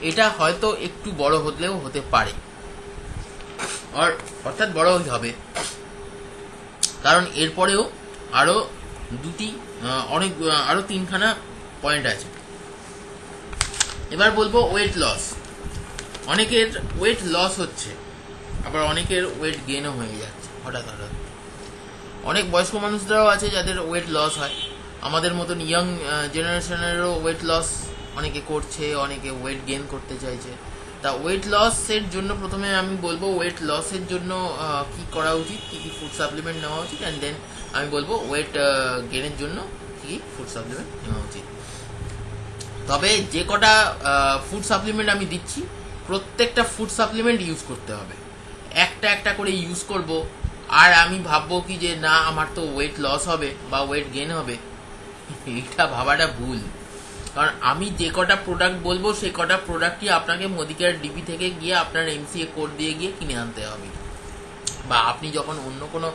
A: এটা হয়তো একটু বড় হলেও হতে পারে। অর্থাৎ বড় হবে। কারণ এরপরেও আরও দুটি অনেক আরও তিনখানা পয়েন্ট আছে। এবার বলব ওয়েট লস অনেকের ওয়েট লস হচ্ছে, আবার অনেকের ওয়েট গেনও হয়ে যাচ্ছে, হঠাৎ হঠাৎ। অনেক বয়স্ক মানুষরাও আছে যাদের ওয়েট লস হয়। আমাদের মতন ইয়াং জেনারেশনেরও ওয়েট লস অনেকে করছে, অনেকে ওয়েট গেইন করতে চাইছে। তা ওয়েট লসের জন্য প্রথমে আমি বলব ওয়েট লসের জন্য কি করা উচিত, কি কি ফুড সাপ্লিমেন্ট নেওয়া উচিত অ্যান্ড দেন আমি বলব ওয়েট গেনের জন্য কি ফুড সাপ্লিমেন্ট নেওয়া উচিত। তবে যে কটা ফুড সাপ্লিমেন্ট আমি দিচ্ছি, প্রত্যেকটা ফুড সাপ্লিমেন্ট ইউজ করতে হবে। একটা একটা করে ইউজ করব, আর আমি ভাববো কি যে না, আমার তো ওয়েট লস হবে বা ওয়েট গেন হবে। এইটা ভাবাটা ভুল। কারণ আমি যে কটা প্রোডাক্ট বলব, সেই কটা প্রোডাক্টই আপনাকে মোদিকার ডিপি থেকে গিয়ে আপনার এমসিএ কোড দিয়ে গিয়ে কিনে আনতে হবে। বা আপনি যখন অন্য কোনো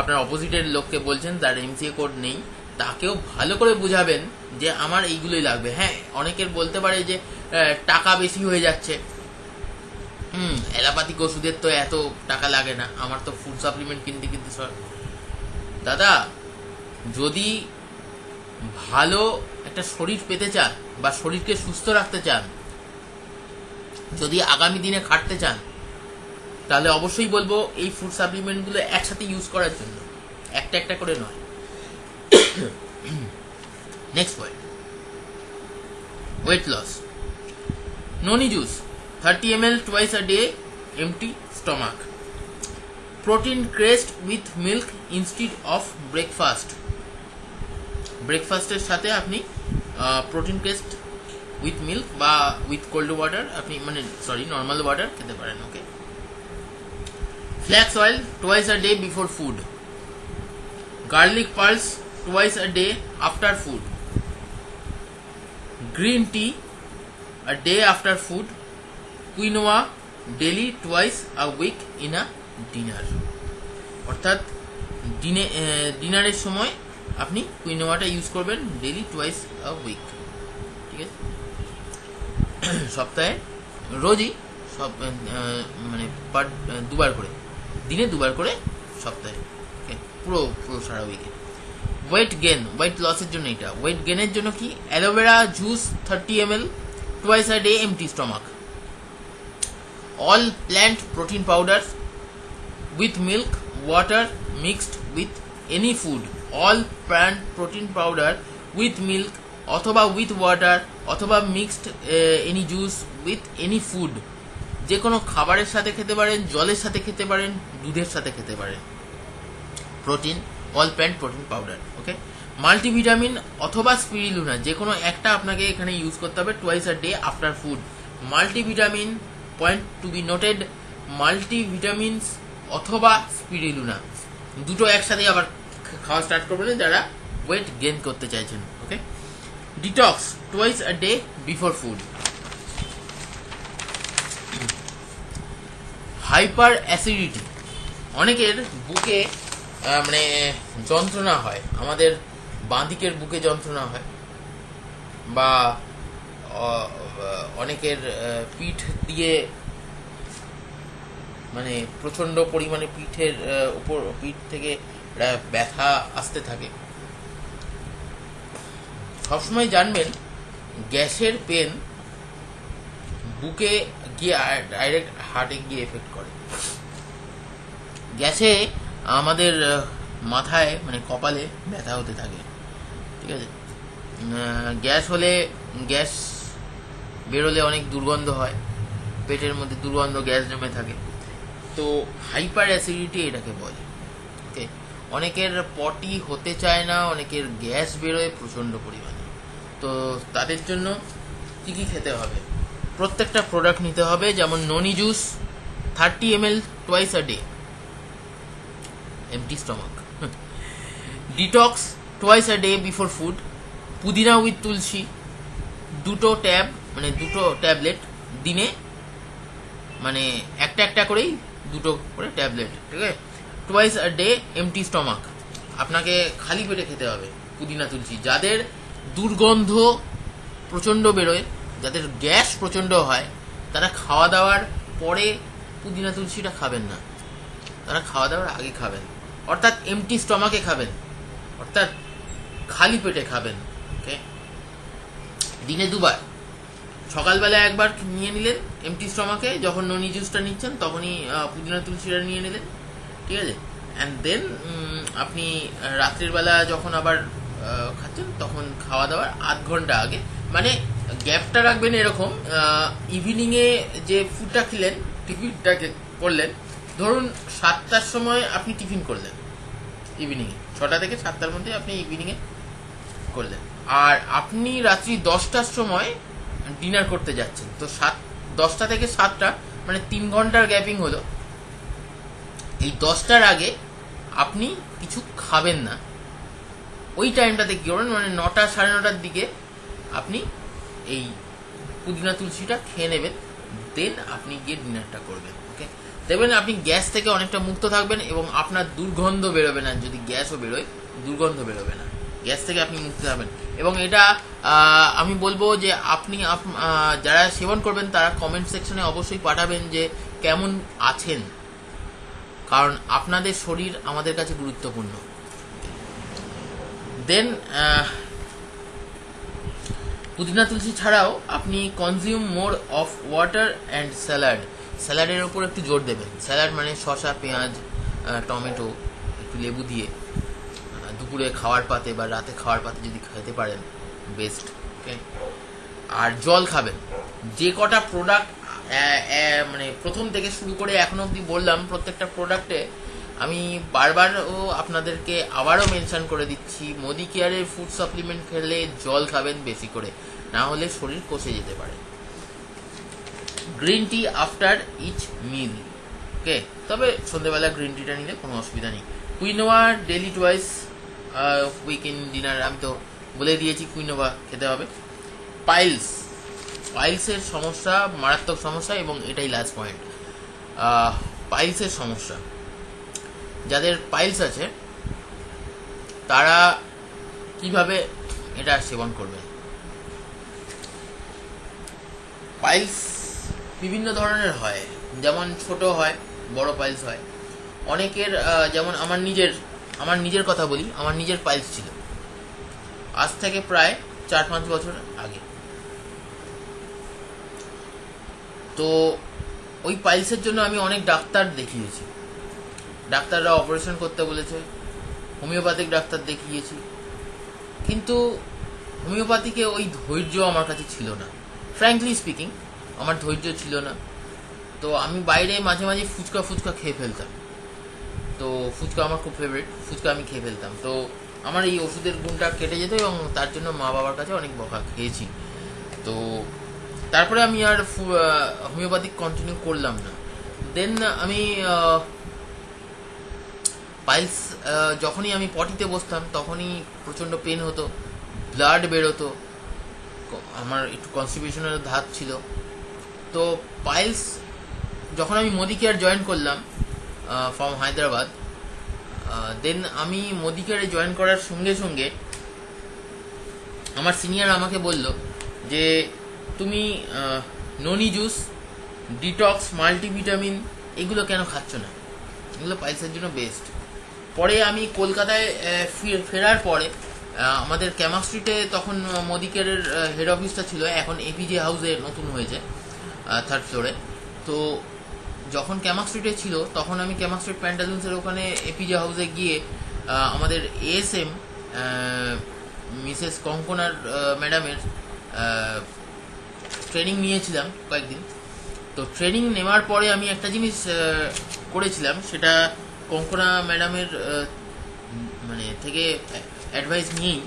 A: আপনার অপোজিটের লোককে বলছেন, তার এমসিএ কোড নেই, তাকেও ভালো করে বুঝাবেন যে আমার এইগুলোই লাগবে। হ্যাঁ অনেকের বলতে পারে যে টাকা বেশি হয়ে যাচ্ছে। হুম, অ্যালোপ্যাথিক ওষুধের তো এত টাকা লাগে না। আমার তো ফুড সাপ্লিমেন্ট কিনতে কিনতে দাদা, যদি ভালো একটা শরীর পেতে চান বা শরীরকে সুস্থ রাখতে চান, যদি আগামী দিনে খাটতে চান, তাহলে অবশ্যই বলব এই ফুড সাপ্লিমেন্টগুলো একসাথে ইউজ করার জন্য। একটা একটা করে নয়। Next point weight loss noni juice thirty M L twice a day empty stomach protein crest with milk instead of breakfast ব্রেকফাস্টের সাথে আপনি প্রোটিন ক্রেস্ট উইথ মিল্ক বা উইথ কোল্ড ওয়াটার আপনি মানে সরি নর্মাল ওয়াটার খেতে পারেন okay flax oil twice a day before food garlic pearls twice a day after food. Green tea a day after food. Quinoa daily twice a week in a dinner. অর্থাৎ ডিনে ডিনারের সময় আপনি কুইনোয়াটা use করবেন daily twice a week ঠিক আছে? সপ্তাহে, রোজই সব মানে পার দুবার করে, দিনে দুবার করে সপ্তাহে পুরো পুরো সারা উইকে ওয়েট গেন ওয়েট লসের জন্য এটা ওয়েট গেনের জন্য কি? Aloe vera juice thirty M L twice a day empty stomach all plant protein powder with milk water mixed with any food all plant protein powder with milk অথবা with water অথবা mixed any juice with any food যে কোনো খাবারের সাথে খেতে পারেন, জলের সাথে খেতে পারেন, দুধের সাথে খেতে পারেন। Protein all plant protein powder okay multivitamin অথবা স্পিরিলুনা যে কোনো একটা আপনাকে এখানে ইউজ করতে হবে twice a day after food multivitamin point to be noted multivitamins অথবা স্পিরিলুনা দুটো একসাথে আবার খাওয়া স্টার্ট করবেন যারা ওয়েট গেইন করতে চাইছেন okay detox twice a day before food hyper acidity অনেকের বুকে মানে যন্ত্রণা হয়। আমাদের বাঁদিকের বুকে যন্ত্রণা হয়। বা অনেকের পিঠ দিয়ে মানে প্রচণ্ড পরিমাণে পিঠের উপর পিঠ থেকে একটা ব্যথা আসতে থাকে। সবসময় জানবেন, গ্যাসের পেন বুকে গিয়ে ডাইরেক্ট হার্টে গিয়ে এফেক্ট করে। গ্যাসে আমাদের মাথায় মানে কপালে ব্যথা হতে থাকে। ঠিক আছে? গ্যাস হলে, গ্যাস বেরোলে অনেক দুর্গন্ধ হয়। পেটের মধ্যে দুর্গন্ধ গ্যাস জমে থাকে। তো হাইপার অ্যাসিডিটি এটাকে বলে। অনেকের পটি হতে চায় না, অনেকের গ্যাস বেরোয় প্রচণ্ড পরিমাণে। তো তাদের জন্য কী কী খেতে হবে? প্রত্যেকটা প্রোডাক্ট নিতে হবে, যেমন noni juice thirty M L twice a day empty stomach detox twice a day before food pudina with tulsi. দুটো ট্যাব মানে দুটো ট্যাবলেট দিনে মানে একটা একটা করেই দুটো করে ট্যাবলেট ঠিক আছে? Twice a day empty stomach আপনাকে খালি পেটে খেতে হবে, পুদিনা তুলসী। যাদের দুর্গন্ধ প্রচণ্ড বেরোয়, যাদের গ্যাস প্রচণ্ড হয়, তারা খাওয়া দাওয়ার পরে পুদিনা তুলসীটা খাবেন না। তারা খাওয়া দাওয়ার আগে খাবেন। অর্থাৎ এমটি স্টমাকে খাবেন। অর্থাৎ খালি পেটে খাবেন ওকে দিনে দুবার। সকালবেলা একবার নিয়ে নিলেন এমটি স্টমাকে যখন ননি জুসটা নিচ্ছেন, তখনই পুদিনা তুলসীটা নিয়ে নিলেন। ঠিক আছে? অ্যান্ড দেন আপনি রাত্রির বেলা যখন আবার খাচ্ছেন, তখন খাওয়া দাওয়ার আধ ঘণ্টা আগে মানে গ্যাপটা রাখবেন এরকম ইভিনিংয়ে যে ফুডটা খেলেন, টিফিনটাকে করলেন, ধরুন সাতটার সময় আপনি টিফিন করলেন ইভিনিংয়ে ছটা থেকে সাতটার মধ্যে আপনি ইভিনিংয়ে করলেন। আর আপনি রাত্রি দশটার সময় ডিনার করতে যাচ্ছেন। তো সাত, দশটা থেকে সাতটা মানে তিন ঘণ্টার গ্যাপিং হলো। এই দশটার আগে আপনি কিছু খাবেন না। ওই টাইমটাতে কি করবেন মানে নটা, সাড়ে নটার দিকে আপনি এই পুদিনা তুলসীটা খেয়ে নেবেন। দেন আপনি গিয়ে ডিনারটা করবেন ওকে দেখবেন আপনি গ্যাস থেকে অনেকটা মুক্ত থাকবেন এবং আপনার দুর্গন্ধ বেরোবে না। যদি গ্যাসও বেরোয়, দুর্গন্ধ বেরোবে না। গ্যাস থেকে আপনি মুক্ত থাকবেন। এবং এটা আমি বলব যে আপনি আপ- যারা সেবন করবেন, তারা কমেন্ট সেকশনে অবশ্যই পাঠাবেন যে কেমন আছেন। কারণ আপনাদের শরীর আমাদের কাছে গুরুত্বপূর্ণ। দেন পুদিনা তুলসী ছাড়াও আপনি consume more of water and salad স্যালাডের ওপর একটু জোর দেবেন। স্যালাড মানে শসা, পেঁয়াজ টমেটো, একটু লেবু দিয়ে দুপুরে খাওয়ার পাতে বা রাতে খাওয়ার পাতে যদি খেতে পারেন বেস্ট ওকে আর জল খাবেন। যে কটা প্রোডাক্ট মানে প্রথম থেকে শুরু করে এখন অবধি বললাম প্রত্যেকটা প্রোডাক্টে আমি বারবারও আপনাদেরকে আবারও মেনশন করে দিচ্ছি, মোদি কেয়ারের ফুড সাপ্লিমেন্ট খেলে জল খাবেন বেশি করে, না হলে শরীর কষে যেতে পারে। Green tea after each meal okay তবে সন্ধ্যেবেলা গ্রিন টিটা নিলে কোনো অসুবিধা নেই। Quinoa daily twice weekend dinner আমি তো বলে দিয়েছি কুইনোভা খেতে হবে। পাইলস পাইলসের সমস্যা, মারাত্মক সমস্যা এবং এটাই লাস্ট পয়েন্ট পাইলসের সমস্যা। যাদের পাইলস আছে, তারা কীভাবে এটা সেবন করবে? পাইলস বিভিন্ন ধরনের হয়। যেমন ছোট হয়, বড় পাইলস হয়। অনেকের যেমন আমার নিজের আমার নিজের কথা বলি, আমার নিজের পাইলস ছিল। আজ থেকে প্রায় চার পাঁচ বছর আগে। তো ওই পাইলসের জন্য আমি অনেক ডাক্তার দেখিয়েছি। ডাক্তাররা অপারেশন করতে বলেছে হোমিওপ্যাথিক ডাক্তার দেখিয়েছি। কিন্তু হোমিওপ্যাথিকে ওই ধৈর্য আমার কাছে ছিল না। ফ্র্যাঙ্কলি স্পিকিং আমার ধৈর্য ছিল না। তো আমি বাইরে মাঝে মাঝে ফুচকা ফুচকা খেয়ে ফেলতাম। তো ফুচকা আমার খুব ফেভারিট ফুচকা আমি খেয়ে ফেলতাম। তো আমার এই ওষুধের গুণটা কেটে যেত এবং তার জন্য মা বাবার কাছে অনেক বকা খেয়েছি। তো তারপরে আমি আর হোমিওপ্যাথিক কন্টিনিউ করলাম না। দেন আমি পাইলস যখনই আমি পটিতে বসতাম, তখনই প্রচণ্ড পেন হতো ব্লাড বেরোতো আমার একটু কনস্টিপেশনের ধাত ছিল। তো পাইলস যখন আমি মোদি কেয়ার জয়েন করলাম ফ্রম হায়দ্রাবাদ দেন আমি মোদি কেয়ারে জয়েন করার সঙ্গে সঙ্গে আমার সিনিয়র আমাকে বলল যে তুমি ননি জুস, ডিটক্স, মাল্টিভিটামিন, এগুলো কেন খাচ্ছ না? এগুলো পাইলসের জন্য বেস্ট পরে আমি কলকাতায় ফেরার পরে আমাদের ক্যামাক স্ট্রিটে তখন মোদিকেরের হেড অফিসটা ছিল, এখন এপিজে হাউসে নতুন হয়েছে থার্ড ফ্লোরে তো যখন ক্যামাক স্ট্রিটে ছিল, তখন আমি ক্যামাক স্ট্রিট প্যান্টালুন্সের ওখানে এপিজে হাউসে গিয়ে আমাদের এএসএম মিসেস কঙ্কনার ম্যাডামের ট্রেনিং নিয়েছিলাম কয়েকদিন। তো ট্রেনিং নেওয়ার পরে আমি একটা জিনিস করেছিলাম, সেটা কঙ্কনা ম্যাডামের মানে থেকে অ্যাডভাইস নিয়েই।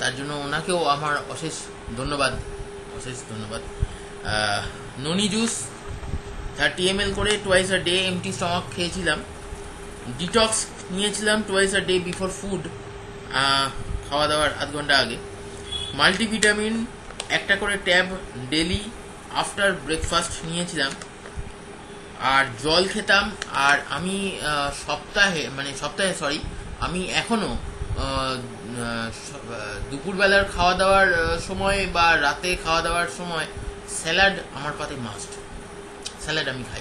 A: তার জন্য ওনাকেও আমার অশেষ ধন্যবাদ অশেষ ধন্যবাদ। ননি জুস থার্টি এম করে twice a day empty stomach খেয়েছিলাম। ডিটক্স নিয়েছিলাম twice a day before food খাওয়া দাওয়ার আধ ঘণ্টা আগে। মাল্টিভিটামিন একটা করে ট্যাব ডেলি আফটার ব্রেকফাস্ট নিয়েছিলাম। আর জল খেতাম আর আমি সপ্তাহে মানে সপ্তাহে সরি আমি এখনও আহ, আহ, স- আহ, দুপুরবেলার খাওয়া দাওয়ার সময় বা রাতে খাওয়া দাওয়ার সময় স্যালাড আমার পাতে মাস্ট স্যালাড আমি খাই।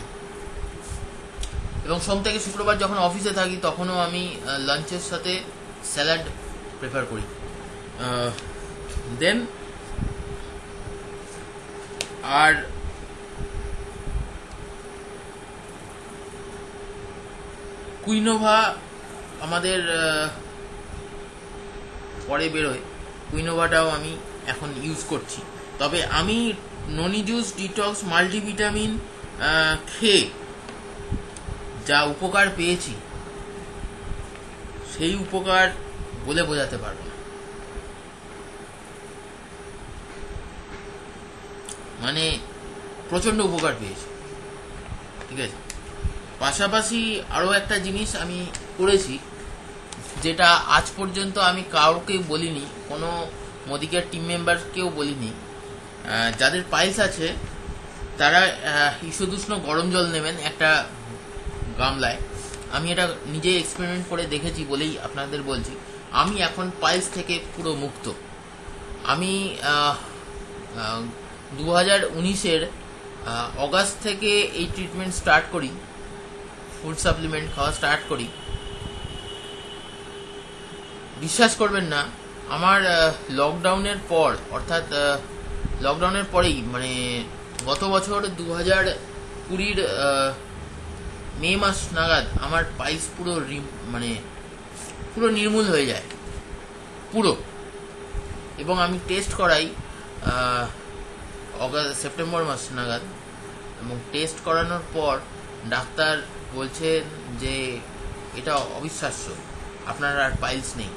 A: এবং সোম থেকে শুক্রবার যখন অফিসে থাকি তখনও আমি লাঞ্চের সাথে স্যালাড প্রেফার করি। দেন আর কুইনোভা আমাদের পরে বেরোয় কুইনোভাটাও আমি এখন ইউজ করছি। তবে আমি ননি জুস, ডিটক্স, মাল্টিভিটামিন খেয়ে যা উপকার পেয়েছি, সেই উপকার বলে বোঝাতে পারব মানে প্রচণ্ড উপকার পেয়েছি। ঠিক আছে? পাশাপাশি আরও একটা জিনিস আমি করেছি, যেটা আজ পর্যন্ত আমি কাউকে বলিনি, কোনো মোদিকের টিম মেম্বারকেও বলিনি। যাদের পাইলস আছে, তারা ঈষদুষ্ণ গরম জল নেবেন একটা গামলায়। আমি এটা নিজে এক্সপেরিমেন্ট করে দেখেছি বলেই আপনাদের বলছি। আমি এখন পাইলস থেকে পুরো মুক্ত। আমি দু হাজার উনিশের অগাস্ট থেকে এই ট্রিটমেন্ট স্টার্ট করি ফুড সাপ্লিমেন্ট খাওয়া স্টার্ট করি। বিশ্বাস করবেন না, আমার লকডাউনের পর, অর্থাৎ লকডাউনের পরেই মানে গত বছর দু হাজার কুড়ির মে মাস নাগাদ আমার পাইলস পুরো মানে পুরো নির্মূল হয়ে যায়। পুরো। এবং আমি টেস্ট করাই অগাস্ট সেপ্টেম্বর মাস নাগাদ এবং টেস্ট করানোর পর ডাক্তার বলছেন যে এটা অবিশ্বাস্য, আপনার আর পাইলস নেই।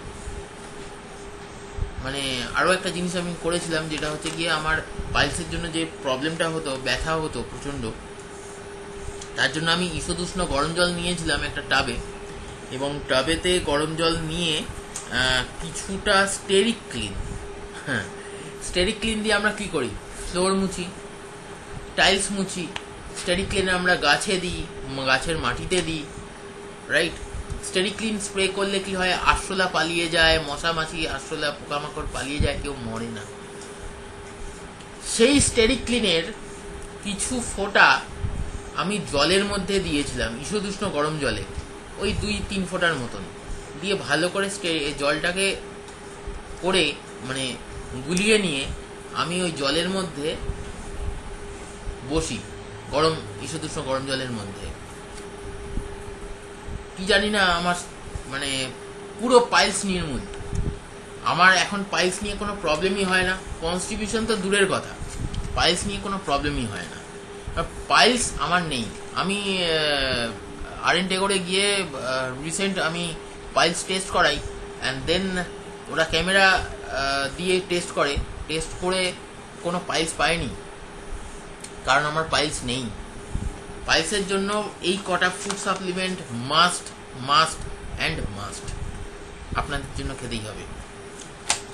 A: মানে আরও একটা জিনিস আমি করেছিলাম যেটা হচ্ছে গিয়ে আমার পাইলসের জন্য যে প্রবলেমটা হতো, ব্যথা হতো প্রচণ্ড, তার জন্য আমি ঈষদুষ্ণ গরম জল নিয়েছিলাম একটা টাবে এবং টাবেতে গরম জল নিয়ে কিছুটা স্টেরিক ক্লিন হ্যাঁ স্টেরিক ক্লিন দিয়ে আমরা কি করি? ফ্লোর মুছি, টাইলস মুছি স্টেরিক ক্লিন আমরা গাছে দিই, গাছের মাটিতে দিই রাইট স্টেরিক ক্লিন স্প্রে করলে কি হয়? আরশোলা পালিয়ে যায়, মশা মাছি, আরশোলা পোকামাকড় পালিয়ে যায়, কেউ মরে না। সেই স্টেরিক ক্লিনের কিছু ফোঁটা আমি জলের মধ্যে দিয়েছিলাম ঈষদুষ্ণ গরম জলে। ওই দুই, তিন ফোঁটার মতন। দিয়ে ভালো করে জলটাকে করে মানে গুলিয়ে নিয়ে আমি ওই জলের মধ্যে বসি। গরম ঈষদুষ্ণ গরম জলের মধ্যে। কি জানি না আমার মানে পুরো পাইলস নির্মূল। আমার এখন পাইলস নিয়ে কোনো প্রবলেমই হয় না। কনস্টিটিউশন তো দূরের কথা। পাইলস নিয়ে কোনো প্রবলেমই হয় না। পাইলস আমার নেই। আমি আর এন করে গিয়ে রিসেন্ট আমি পাইলস টেস্ট করাই। অ্যান্ড দেন ওরা ক্যামেরা দিয়ে টেস্ট করে। টেস্ট করে কোনো পাইলস পাইনি। কারণ আমার পাইলস নেই। পাইলসের জন্য এই কটা food supplement must must and must আপনাদের জন্য খেতেই হবে।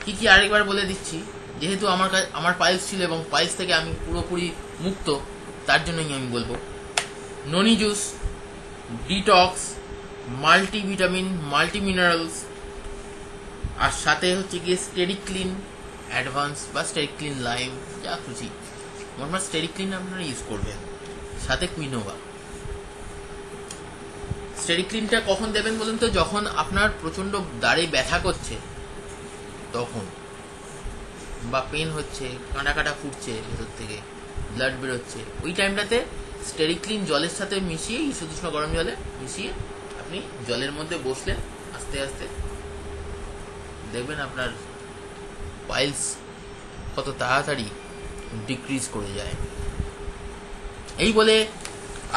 A: কি কি আরেকবার বলে দিচ্ছি, যেহেতু আমার কা- আমার পাইলস ছিল এবং পাইলস থেকে আমি পুরোপুরি মুক্ত, তার জন্যই আমি বলব। Noni juice detox multivitamin multi minerals আর সাথে হচ্ছে গিয়ে স্টেরিক ক্লিন অ্যাডভান্স বা স্টেরিক ক্লিন লাইম যা খুশি। মোটমাট স্টেরিক ক্লিন আপনারা ইউজ করবেন। সাথে কুইনোভা স্টেরিক ক্লিনটা কখন দেবেন বলুন তো? যখন আপনার প্রচণ্ড দাড়ে ব্যথা করছে, তখন। বা পেন হচ্ছে, কাঁটা কাঁটা ফুটছে ভেতর থেকে ব্লাড বেরোচ্ছে। ওই টাইমটাতে স্টেরিক্লিন জলের সাথে মিশিয়ে ইসুদুষ্ণ গরম জলে মিশিয়ে আপনি জলের মধ্যে বসলেন আস্তে আস্তে দেখবেন আপনার পাইলস কত তাড়াতাড়ি ডিক্রিজ করে যায়। এই বলে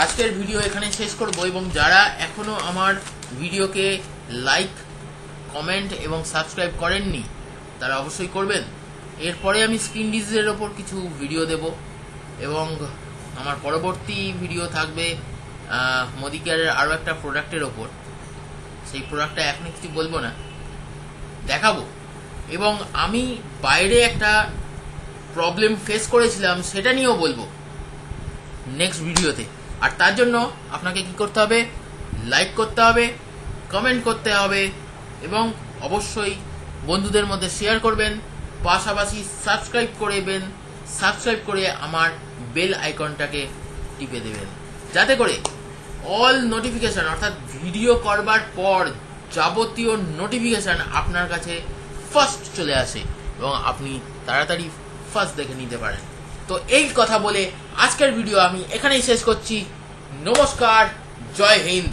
A: আজকের ভিডিও এখানে শেষ করব এবং যারা এখনও আমার ভিডিওকে লাইক কমেন্ট এবং সাবস্ক্রাইব করেননি, তারা অবশ্যই করবেন। এরপরে আমি স্ক্রিন ডিজিজের ওপর কিছু ভিডিও দেব এবং আমার পরবর্তী ভিডিও থাকবে মোদি কেয়ারের আরও একটা প্রোডাক্টের ওপর। সেই প্রোডাক্টটা এখন কিছু বলব না। দেখাবো। এবং আমি বাইরে একটা প্রবলেম ফেস করেছিলাম, সেটা নিয়েও বলব নেক্সট ভিডিওতে আর তার জন্য আপনাকে কি করতে হবে? লাইক করতে হবে কমেন্ট করতে হবে এবং অবশ্যই বন্ধুদের মধ্যে শেয়ার করবেন, পাশাপাশি সাবস্ক্রাইব করবেন সাবস্ক্রাইব করে আমার বেল আইকনটাকে টিপে দেবেন। যাতে করে অল নোটিফিকেশন অর্থাৎ ভিডিও করবার পর যাবতীয় নোটিফিকেশন আপনার কাছে ফার্স্ট চলে আসে এবং আপনি তাড়াতাড়ি ফার্স্ট দেখে নিতে পারেন। তো এই কথা বলে আজকের ভিডিও আমি এখানেই শেষ করছি। নমস্কার, জয় হিন্দ।